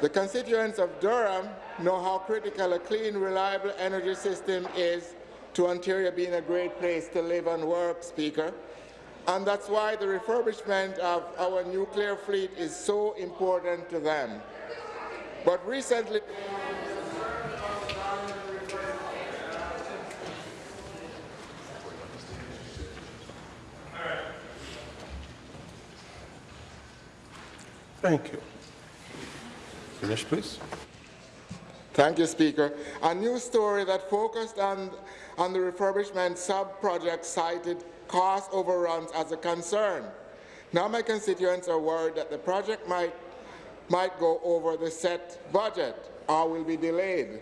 The constituents of Durham know how critical a clean, reliable energy system is to Ontario being a great place to live and work, Speaker. and that's why the refurbishment of our nuclear fleet is so important to them. But recently, Thank you. Finish, please. Thank you, Speaker. A new story that focused on, on the refurbishment sub-project cited cost overruns as a concern. Now my constituents are worried that the project might, might go over the set budget or will be delayed.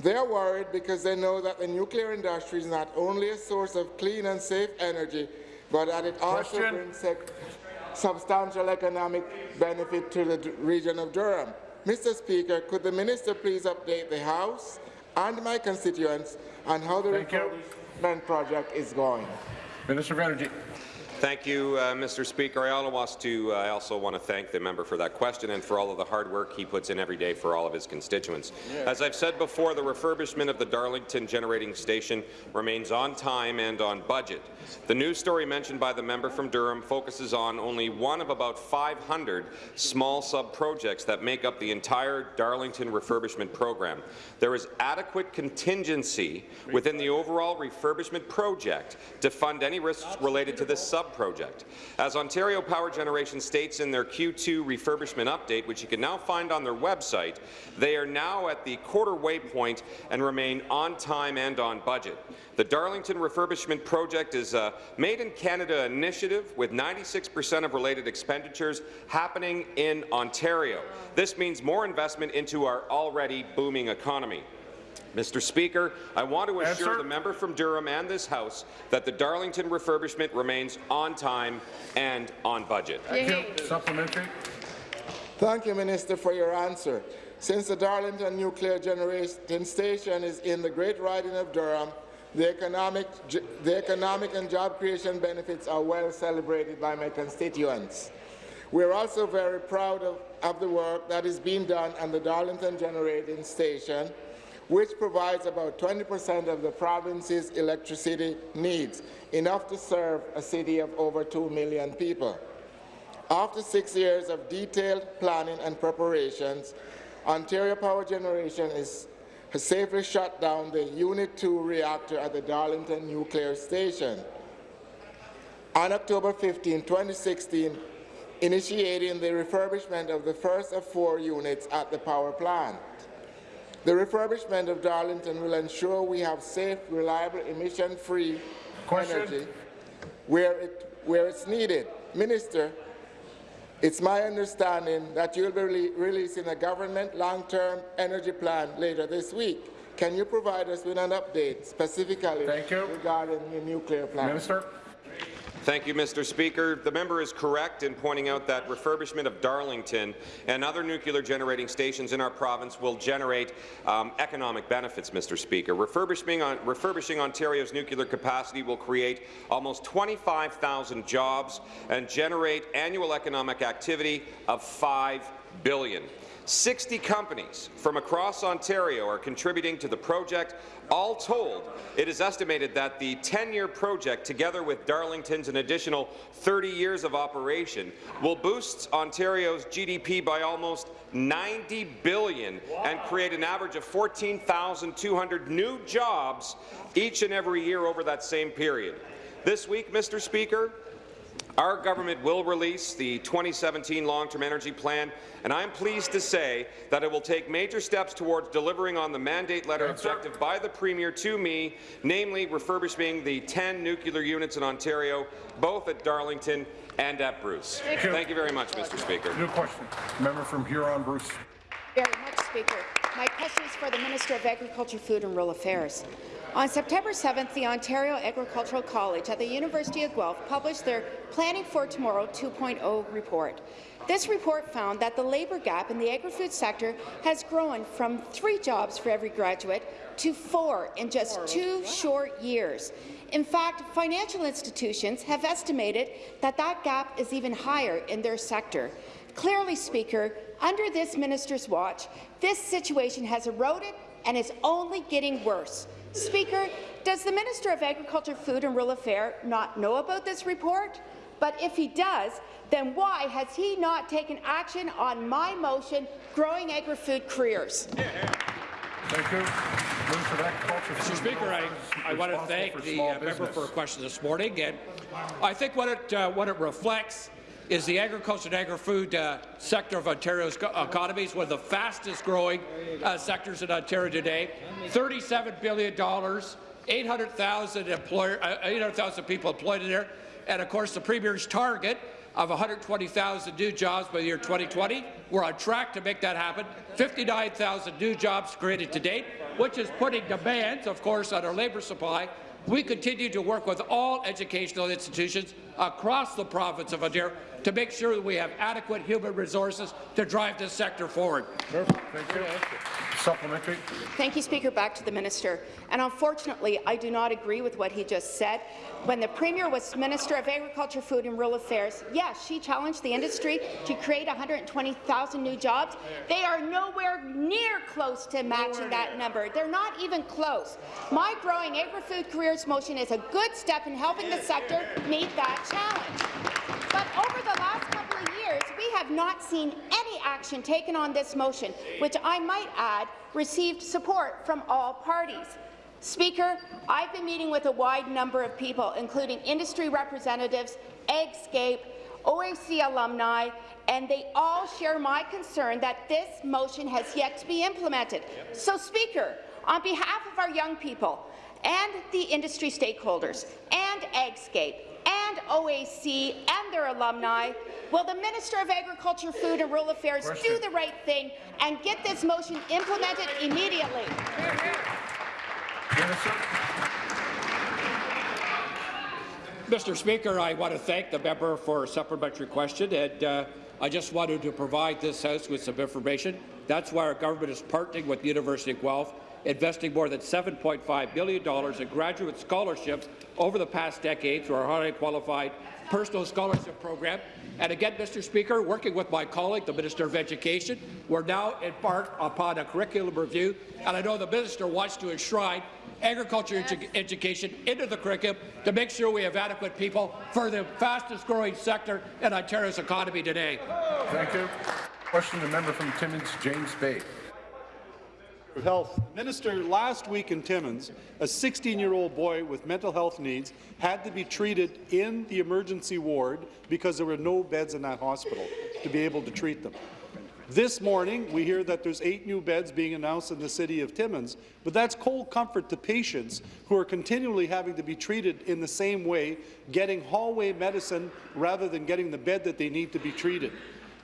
They're worried because they know that the nuclear industry is not only a source of clean and safe energy, but that it also Question. brings sec- substantial economic benefit to the region of Durham. Mr. Speaker, could the minister please update the House and my constituents on how the Thank you. project is going? Minister of Energy. Thank you, uh, Mr. Speaker. I also, want to, uh, I also want to thank the member for that question and for all of the hard work he puts in every day for all of his constituents. As I've said before, the refurbishment of the Darlington Generating Station remains on time and on budget. The news story mentioned by the member from Durham focuses on only one of about 500 small sub-projects that make up the entire Darlington refurbishment program. There is adequate contingency within the overall refurbishment project to fund any risks related to this sub-project. As Ontario Power Generation states in their Q2 refurbishment update, which you can now find on their website, they are now at the quarter way point and remain on time and on budget. The Darlington refurbishment project is a Made in Canada initiative with 96% of related expenditures happening in Ontario. This means more investment into our already booming economy. Mr. Speaker, I want to assure Answer. the member from Durham and this House that the Darlington refurbishment remains on time and on budget. Thank you. Supplementary. Thank you, Minister, for your answer. Since the Darlington Nuclear Generation Station is in the Great Riding of Durham, the economic, the economic and job creation benefits are well celebrated by my constituents. We are also very proud of, of the work that is being done on the Darlington Generating Station, which provides about 20% of the province's electricity needs, enough to serve a city of over 2 million people. After six years of detailed planning and preparations, Ontario Power Generation is, has safely shut down the Unit 2 reactor at the Darlington Nuclear Station. On October 15, 2016, initiating the refurbishment of the first of four units at the power plant. The refurbishment of Darlington will ensure we have safe, reliable, emission-free energy where, it, where it's needed. Minister, it's my understanding that you'll be rele- releasing a government long-term energy plan later this week. Can you provide us with an update specifically Thank you. regarding the nuclear plant? Minister. Thank you, Mr. Speaker. The member is correct in pointing out that refurbishment of Darlington and other nuclear generating stations in our province will generate um, economic benefits, Mr. Speaker. Refurbishing, on, refurbishing Ontario's nuclear capacity will create almost 25,000 jobs and generate annual economic activity of 5 billion. 60 companies from across Ontario are contributing to the project. All told, it is estimated that the 10-year project, together with Darlington's an additional 30 years of operation, will boost Ontario's GDP by almost 90 billion and create an average of 14,200 new jobs each and every year over that same period. This week, Mr. Speaker, our government will release the 2017 Long-Term Energy Plan, and I am pleased to say that it will take major steps towards delivering on the mandate letter objective by the Premier to me, namely refurbishing the 10 nuclear units in Ontario, both at Darlington and at Bruce. Thank you. Thank you very much, Mr. Speaker. New question. Member from Huron, Bruce. Very much, Speaker. My question is for the Minister of Agriculture, Food and Rural Affairs. On September 7th, the Ontario Agricultural College at the University of Guelph published their Planning for Tomorrow 2.0 report. This report found that the labour gap in the agri-food sector has grown from three jobs for every graduate to four in just two short years. In fact, financial institutions have estimated that that gap is even higher in their sector. Clearly, Speaker, under this minister's watch, this situation has eroded and is only getting worse. Speaker, does the Minister of Agriculture, Food and Rural Affairs not know about this report? But if he does, then why has he not taken action on my motion, Growing Agri-Food Careers? Thank you. Minister of Agriculture, Mr. Speaker, I, I want to thank the uh, member for a question this morning, and I think what it uh, what it reflects is the agriculture and agri-food uh, sector of Ontario's co- economy is one of the fastest growing uh, sectors in Ontario today. $37 billion, 800,000 employer, uh, 800,000 people employed in there, and of course the Premier's target of 120,000 new jobs by the year 2020. We're on track to make that happen. 59,000 new jobs created to date, which is putting demands, of course, on our labour supply. We continue to work with all educational institutions across the province of Ontario to make sure that we have adequate human resources to drive this sector forward. Thank you. Supplementary. Thank you, Speaker. Back to the minister. And unfortunately, I do not agree with what he just said. When the Premier was Minister of Agriculture, Food and Rural Affairs, yes, she challenged the industry to create 120,000 new jobs. They are nowhere near close to matching that number. They're not even close. My Growing Agri-Food Careers motion is a good step in helping the sector meet that challenge. But over the last we have not seen any action taken on this motion, which I might add received support from all parties. Speaker, I've been meeting with a wide number of people, including industry representatives, AgScape, OAC alumni, and they all share my concern that this motion has yet to be implemented. So, Speaker, on behalf of our young people and the industry stakeholders and AgScape and OAC and their alumni, will the Minister of Agriculture, Food and Rural Affairs do the right thing and get this motion implemented immediately? Mr. Speaker, I want to thank the member for a supplementary question, and uh, I just wanted to provide this House with some information. That's why our government is partnering with the University of Guelph, investing more than $7.5 billion in graduate scholarships over the past decade through our highly qualified personal scholarship program. And again, Mr. Speaker, working with my colleague, the Minister of Education, we're now embarked upon a curriculum review, and I know the minister wants to enshrine agriculture edu education into the curriculum to make sure we have adequate people for the fastest growing sector in Ontario's economy today. Thank you. Question the member from Timmins, James Bay. Health. Minister, last week in Timmins, a 16-year-old boy with mental health needs had to be treated in the emergency ward because there were no beds in that hospital to be able to treat them. This morning, we hear that there's eight new beds being announced in the city of Timmins, but that's cold comfort to patients who are continually having to be treated in the same way, getting hallway medicine rather than getting the bed that they need to be treated.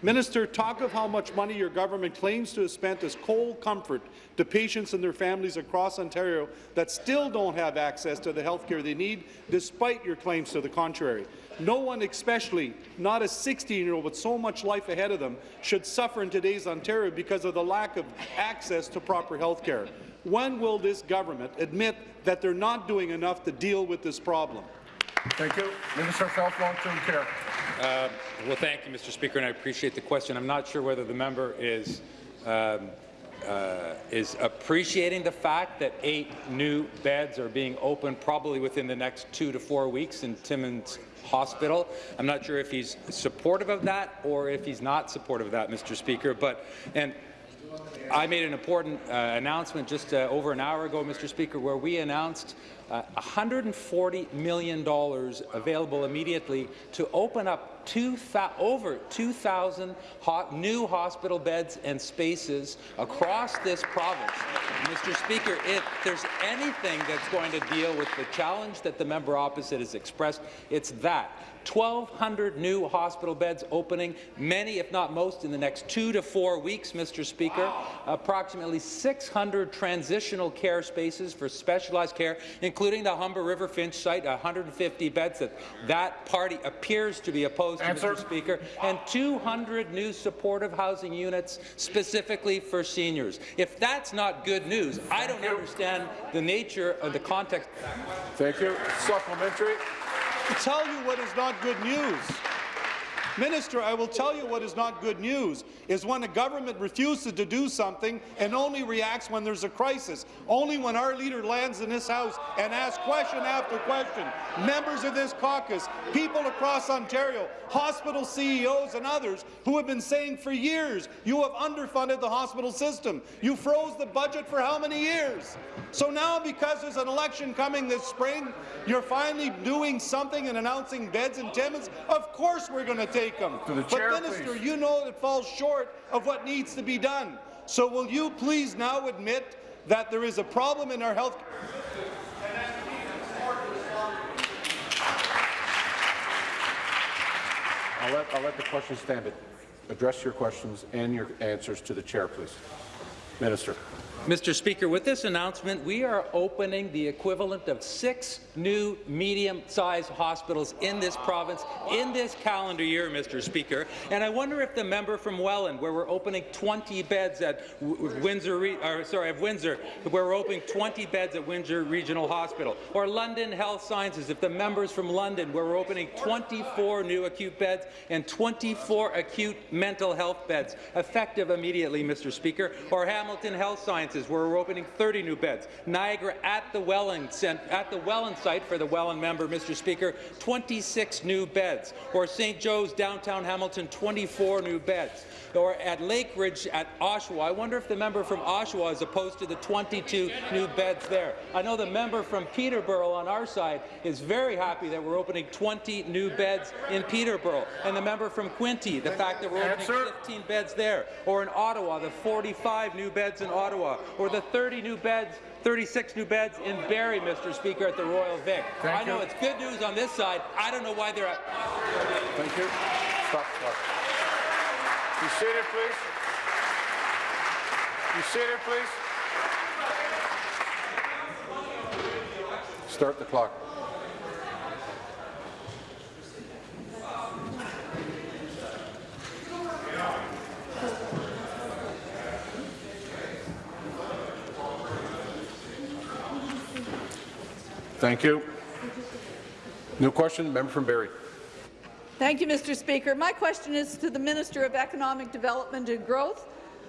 Minister, talk of how much money your government claims to have spent as cold comfort to patients and their families across Ontario that still don't have access to the health care they need, despite your claims to the contrary. No one, especially not a 16-year-old with so much life ahead of them, should suffer in today's Ontario because of the lack of access to proper health care. When will this government admit that they're not doing enough to deal with this problem? Thank you. Minister of Health, Long-Term Care. Uh, well, thank you, Mr. Speaker, and I appreciate the question. I'm not sure whether the member is um, uh, is appreciating the fact that eight new beds are being opened probably within the next two to four weeks in Timmins Hospital. I'm not sure if he's supportive of that or if he's not supportive of that, Mr. Speaker. But and I made an important uh, announcement just uh, over an hour ago, Mr. Speaker, where we announced uh, $140 million available immediately to open up two over 2,000 ho new hospital beds and spaces across this province. Mr. Speaker, if there's anything that's going to deal with the challenge that the member opposite has expressed, it's that. 1,200 new hospital beds opening, many, if not most, in the next two to four weeks, Mr. Speaker. Wow. Approximately 600 transitional care spaces for specialized care, including the Humber River Finch site, 150 beds that that party appears to be opposed Answer. to, Mr. Speaker, and 200 new supportive housing units specifically for seniors. If that's not good news, I don't understand the nature of the context. Thank you. Supplementary. To tell you what is not good news. Minister, I will tell you what is not good news, is when a government refuses to do something and only reacts when there's a crisis, only when our leader lands in this House and asks question after question. Members of this caucus, people across Ontario, hospital CEOs and others who have been saying for years, you have underfunded the hospital system. You froze the budget for how many years? So now, because there's an election coming this spring, you're finally doing something and announcing beds in Timmins? Of course we're going to take them. To the but, Minister, please. you know it falls short of what needs to be done. So will you please now admit that there is a problem in our health I'll let, I'll let the question stand, but address your questions and your answers to the chair, please. Minister. Mr. Speaker, with this announcement, we are opening the equivalent of six new medium-sized hospitals in this province in this calendar year, Mr. Speaker. And I wonder if the member from Welland, where we're opening 20 beds at Windsor, or, sorry, of Windsor, where we're opening 20 beds at Windsor Regional Hospital, or London Health Sciences, if the members from London, where we're opening 24 new acute beds and 24 acute mental health beds, effective immediately, Mr. Speaker, or Hamilton Health Sciences, where we're opening 30 new beds. Niagara at the Welland, at the Welland site for the Welland member, Mr. Speaker, 26 new beds. Or St. Joe's downtown Hamilton, 24 new beds. Or at Lakeridge at Oshawa. I wonder if the member from Oshawa is opposed to the 22 new beds there. I know the member from Peterborough on our side is very happy that we're opening 20 new beds in Peterborough. And the member from Quinte, the fact that we're opening 15 beds there. Or in Ottawa, the 45 new beds in Ottawa. Or the 30 new beds 36 new beds in Barrie, Mr. Speaker, at the Royal Vic. Thank I know you. it's good news on this side. I don't know why they're at. Thank you. Stop, stop. Be seated, please. Be seated, please. Start the clock. Thank you. New question, member from Barrie. Thank you, Mr. Speaker. My question is to the Minister of Economic Development and Growth.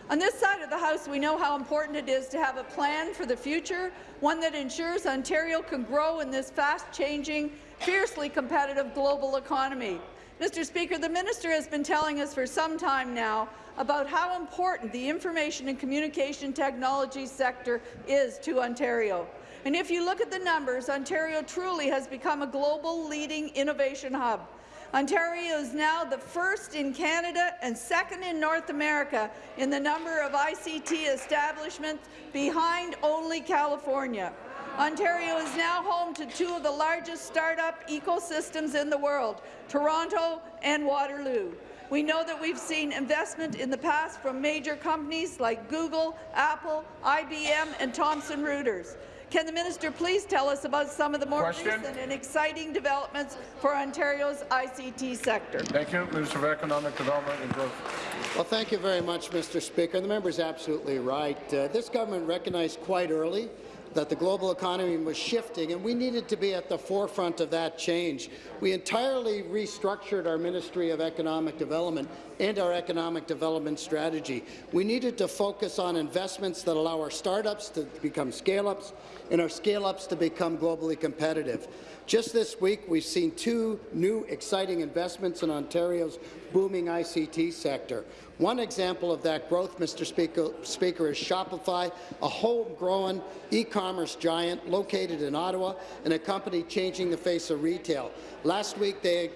On this side of the House, we know how important it is to have a plan for the future, one that ensures Ontario can grow in this fast-changing, fiercely competitive global economy. Mr. Speaker, the minister has been telling us for some time now about how important the information and communication technology sector is to Ontario. And if you look at the numbers, Ontario truly has become a global leading innovation hub. Ontario is now the first in Canada and second in North America in the number of ICT establishments behind only California. Ontario is now home to two of the largest startup ecosystems in the world, Toronto and Waterloo. We know that we've seen investment in the past from major companies like Google, Apple, IBM and Thomson Reuters. Can the minister please tell us about some of the more Question. recent and exciting developments for Ontario's ICT sector? Thank you, Minister of Economic Development and Growth. Well, thank you very much, Mr. Speaker. The member is absolutely right. Uh, this government recognized quite early that the global economy was shifting, and we needed to be at the forefront of that change. We entirely restructured our Ministry of Economic Development and our economic development strategy. We needed to focus on investments that allow our startups to become scale-ups and our scale-ups to become globally competitive. Just this week, we've seen two new exciting investments in Ontario's booming ICT sector. One example of that growth, Mr. Speaker, Speaker is Shopify, a homegrown e-commerce giant located in Ottawa and a company changing the face of retail. Last week, they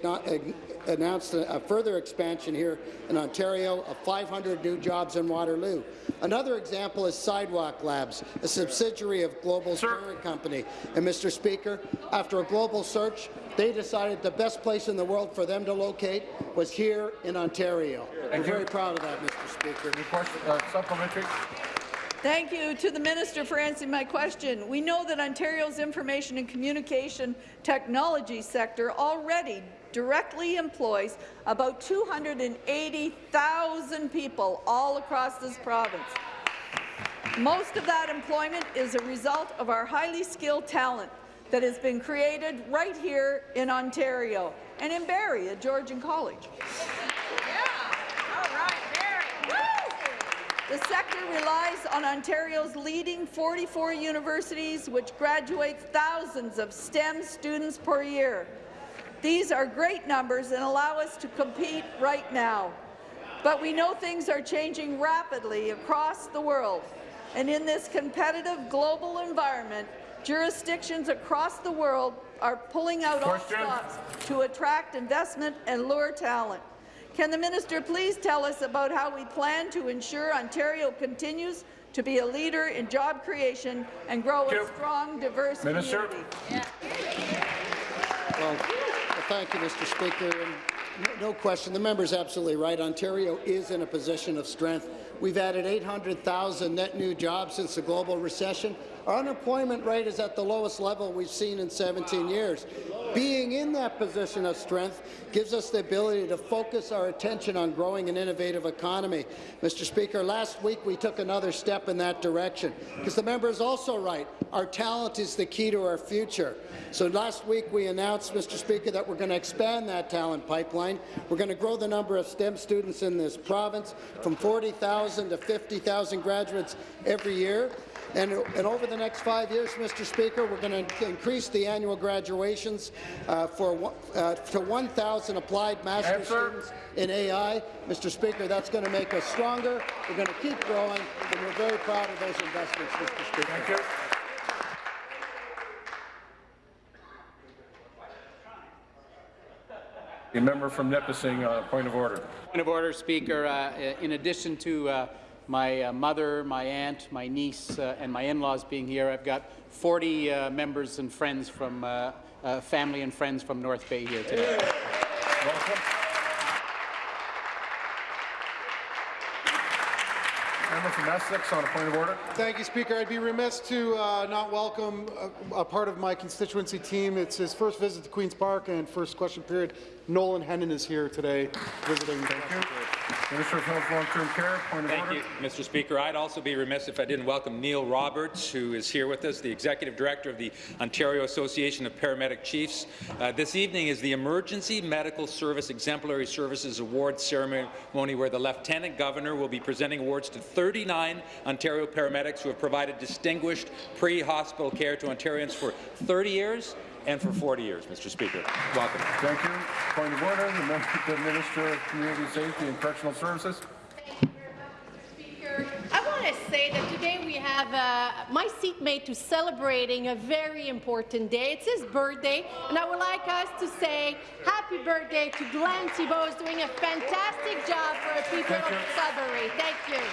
announced a, further expansion here in Ontario of 500 new jobs in Waterloo. Another example is Sidewalk Labs, a subsidiary of Global Parent Company. And, Mr. Speaker, after a global search, they decided the best place in the world for them to locate was here in Ontario. Thank We're you. very proud of that, Mr. Speaker. question, uh, supplementary. Thank you to the minister for answering my question. We know that Ontario's information and communication technology sector already directly employs about 280,000 people all across this province. Most of that employment is a result of our highly skilled talent that has been created right here in Ontario and in Barrie at Georgian College. The sector relies on Ontario's leading 44 universities, which graduate thousands of STEM students per year. These are great numbers and allow us to compete right now. But we know things are changing rapidly across the world. And in this competitive global environment, jurisdictions across the world are pulling out all Question. stops to attract investment and lure talent. Can the minister please tell us about how we plan to ensure Ontario continues to be a leader in job creation and grow a strong, diverse Minister. community? Well, well, thank you, Mr. Speaker. And no, no question, the member is absolutely right. Ontario is in a position of strength. We've added 800,000 net new jobs since the global recession. Our unemployment rate is at the lowest level we've seen in 17 years. Being in that position of strength gives us the ability to focus our attention on growing an innovative economy. Mr. Speaker, last week we took another step in that direction, because the member is also right. Our talent is the key to our future. So last week we announced, Mr. Speaker, that we're going to expand that talent pipeline. We're going to grow the number of STEM students in this province from 40,000 to 50,000 graduates every year. And, and, over the next five years, Mr. Speaker, we're going to increase the annual graduations uh, for uh, to 1,000 applied master's students in AI. Mr. Speaker, that's going to make us stronger. We're going to keep growing, and we're very proud of those investments, Mr. Speaker. Thank you. The member from Nipissing, uh, point of order. Point of order, Speaker. Uh, in addition to uh, my uh, mother, my aunt, my niece, uh, and my in-laws being here, I've got 40 uh, members and friends from family and friends from North Bay here today. Welcome. Member from Essex on a point of order. Thank you, Speaker. I'd be remiss to uh, not welcome a, a, part of my constituency team. It's his first visit to Queen's Park and first question period. Nolan Hennon is here today visiting. Thank you. Minister of Health Long-Term Care, point of Thank order. you, Mr. Speaker. I'd also be remiss if I didn't welcome Neil Roberts, who is here with us, the Executive Director of the Ontario Association of Paramedic Chiefs. Uh, this evening is the Emergency Medical Service Exemplary Services Award ceremony, where the Lieutenant Governor will be presenting awards to 39 Ontario paramedics who have provided distinguished pre-hospital care to Ontarians for 30 years and for 40 years, Mr. Speaker. Welcome. Thank you. Point of order, the, member, the Minister of Community Safety and Correctional Services. Speaker. I want to say that today we have uh, my seatmate to celebrating a very important day. It's his birthday, and I would like us to say happy birthday to Glenn Thibeault, who's doing a fantastic job for the people Thank of you. Sudbury. Thank you.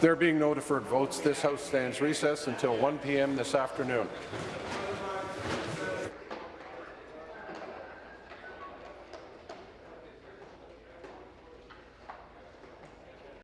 There being no deferred votes, this House stands recess until 1 p.m. this afternoon.